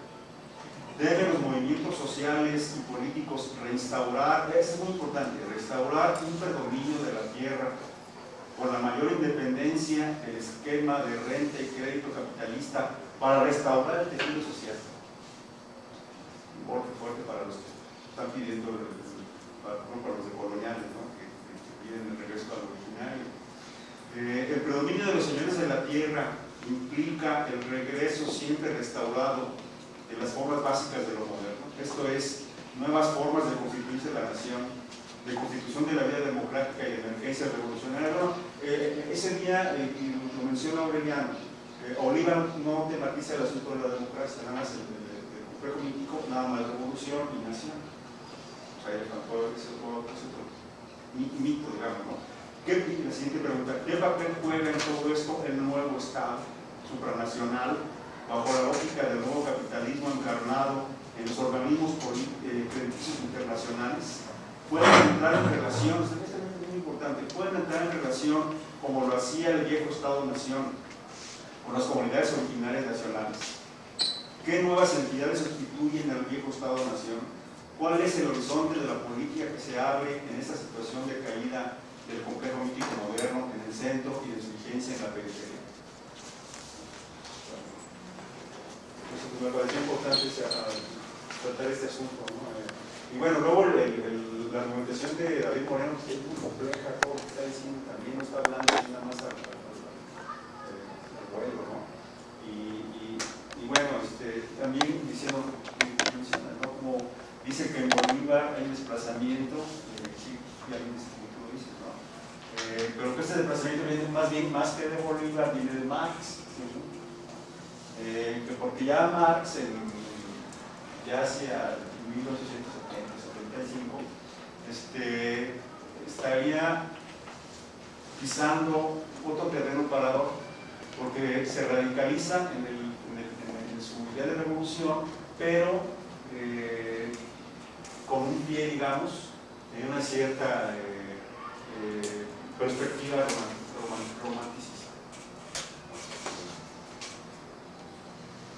¿Deben los movimientos sociales y políticos reinstaurar, es muy importante, restaurar un predominio de la tierra con la mayor independencia del esquema de renta y crédito capitalista para restaurar el tejido social? Un golpe fuerte para los que están pidiendo, para, para los de coloniales, ¿no? que piden el regreso al originario. Eh, el predominio de los señores de la tierra implica el regreso siempre restaurado de las formas básicas de lo moderno. Esto es, nuevas formas de constituirse la nación, de constitución de la vida democrática y de emergencia revolucionaria. Bueno, eh, ese día, eh, lo menciona Aureliano, eh, Oliva no tematiza el asunto de la democracia, nada más el, el- el complejo mítico, nada más revolución y nación. O sea, le faltó ese otro, mito, digamos, ¿no? ¿Qué, la siguiente pregunta, ¿qué papel juega en todo esto el nuevo Estado supranacional bajo la lógica del nuevo capitalismo encarnado en los organismos eh, internacionales? ¿Pueden entrar en relación, esto es muy importante, pueden entrar en relación como lo hacía el viejo Estado-Nación con las comunidades originarias nacionales? ¿Qué nuevas entidades sustituyen al viejo Estado-Nación? ¿Cuál es el horizonte de la política que se abre en esta situación de caída del complejo mítico moderno en el centro y de su vigencia en la periferia. Entonces, pues, me pareció importante tratar este asunto. ¿no? Eh, y bueno, luego la argumentación de David Moreno que es muy compleja, todo está diciendo también no está hablando nada más al, vuelo, ¿no? Y, y, y, bueno, este, también diciendo, ¿no? Como dice que en Bolívar hay desplazamiento, eh, sí, ya bien como tú lo dices, ¿no? Eh, pero que este desplazamiento viene más bien, más que de Bolívar, viene de Marx, ¿sí? Eh, que porque ya Marx en, ya hacia 1870, 75, este, estaría pisando otro terreno parador porque se radicaliza en, el, en, el, en su idea de revolución, pero eh, con un pie, digamos, en una cierta eh, perspectiva romanticista.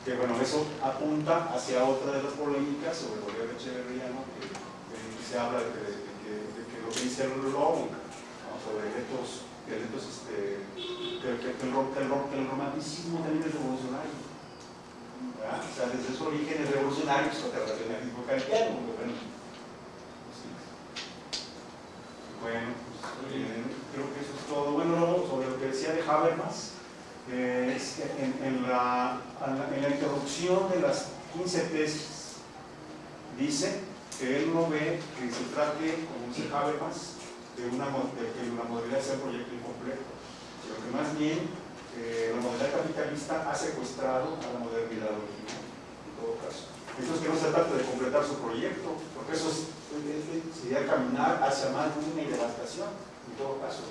Que bueno, eso apunta hacia otra de las polémicas sobre Bolívar Echeverría, ¿no? que, que, se habla de que, de que, de que lo que dice Lowell, ¿no? sobre eventos, eventos este, que, que, el, el, el romanticismo también es revolucionario. ¿verdad? O sea, desde su origen es revolucionario, es otra racionalismo kantiano. Bueno, bueno pues, eh, creo que eso es todo. Bueno, luego, sobre lo que decía de Habermas, eh, en, la, introducción de las 15 tesis, dice que él no ve que se trate, como dice Habermas, de una, de que la modalidad sea un proyecto incompleto, sino que más bien eh, la modalidad capitalista ha secuestrado a la modernidad original, en todo caso. Entonces que no se trata de completar su proyecto, porque eso es, sería caminar hacia más ruina y devastación, en todo caso.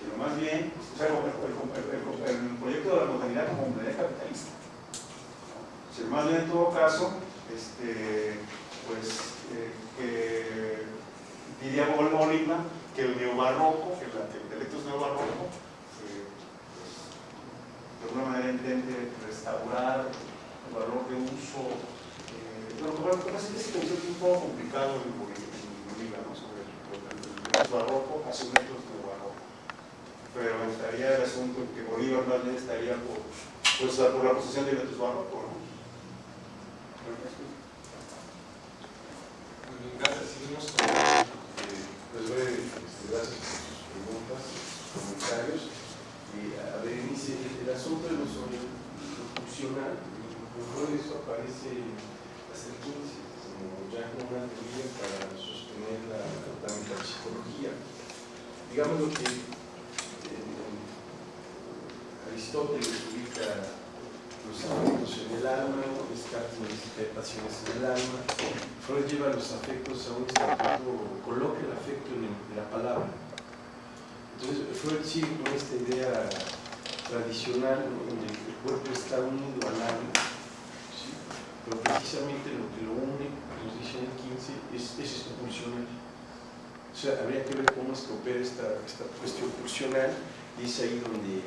Pero más bien, o sea, el, proyecto de la modernidad como modalidad capitalista. Sino más bien en todo caso, este, pues, eh, que diría Bolívar que el neobarroco, que el intelecto es neobarroco, eh, pues, de alguna manera intente restaurar el valor de uso. Eh, bueno, es un poco complicado en Bolívar, ¿no? sobre el, barroco método neobarroco. Pero estaría el asunto que Bolívar más bien estaría por, pues, por la posesión de barroco, ¿no? Gracias, seguimos con este, gracias por sus preguntas, sus comentarios. Y a Berenice, el asunto de lo funcional, todo eso aparece las secuencias, como ya como una teoría para sostener la, la psicología. Digamos lo que Aristóteles ubica los afectos en el alma, Descartes necesita pasiones en el alma, Freud lleva los afectos a un estatuto, coloca el afecto en, la palabra. Entonces Freud sigue con esta idea tradicional ¿no? donde el cuerpo está unido al alma, ¿sí? pero precisamente lo que lo une, nos dice en el 15, es, es esto pulsional. O sea, habría que ver cómo es esta, esta cuestión pulsional y es ahí donde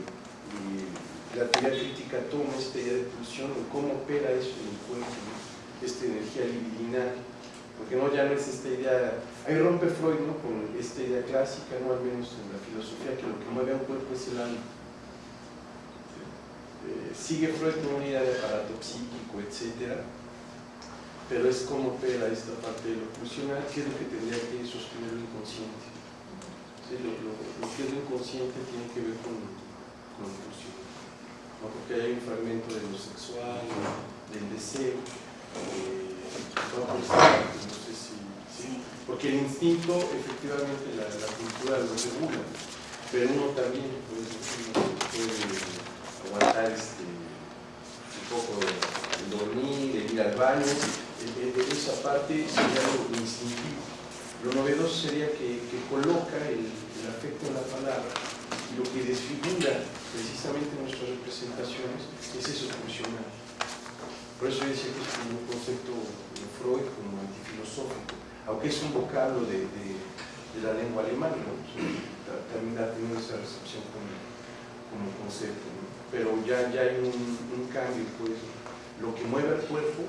la teoría crítica toma esta idea de pulsión y cómo opera eso en el cuerpo, esta energía libidinal, porque no ya no es esta idea, ahí rompe Freud ¿no? con esta idea clásica, no al menos en la filosofía, que lo que mueve a un cuerpo es el alma. Eh, sigue Freud con una idea de aparato psíquico, etc. Pero es cómo opera esta parte de lo pulsional, que es lo que tendría que sostener lo inconsciente. ¿Sí? Lo, lo, lo, que es lo inconsciente tiene que ver con, pulsional. ¿no? porque hay un fragmento de lo sexual, del deseo, eh, no, pues, no sé si, sí, porque el instinto efectivamente la, cultura lo regula, pero uno también puede aguantar este, un poco el dormir, el ir al baño, esa parte sería lo instintivo. Lo novedoso sería que, que coloca el, el afecto en la lo que desfigura precisamente nuestras representaciones es eso funcional. Por eso yo decía que es como un concepto de Freud como antifilosófico, aunque es un vocablo de, la lengua alemana, ¿no? también ha esa recepción como, concepto, pero ya, ya hay un, un, cambio, pues lo que mueve al cuerpo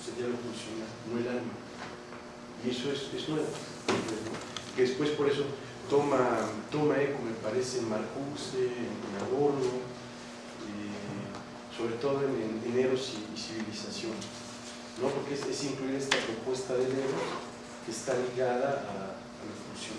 sería lo funcional, no el alma. Y eso es, es nuevo. Que después por eso toma, toma eco, me parece, en Marcuse, en Adorno, sobre todo en, en Dineros y, Civilización, ¿no? porque es, incluir esta propuesta de Leo que está ligada a, a la función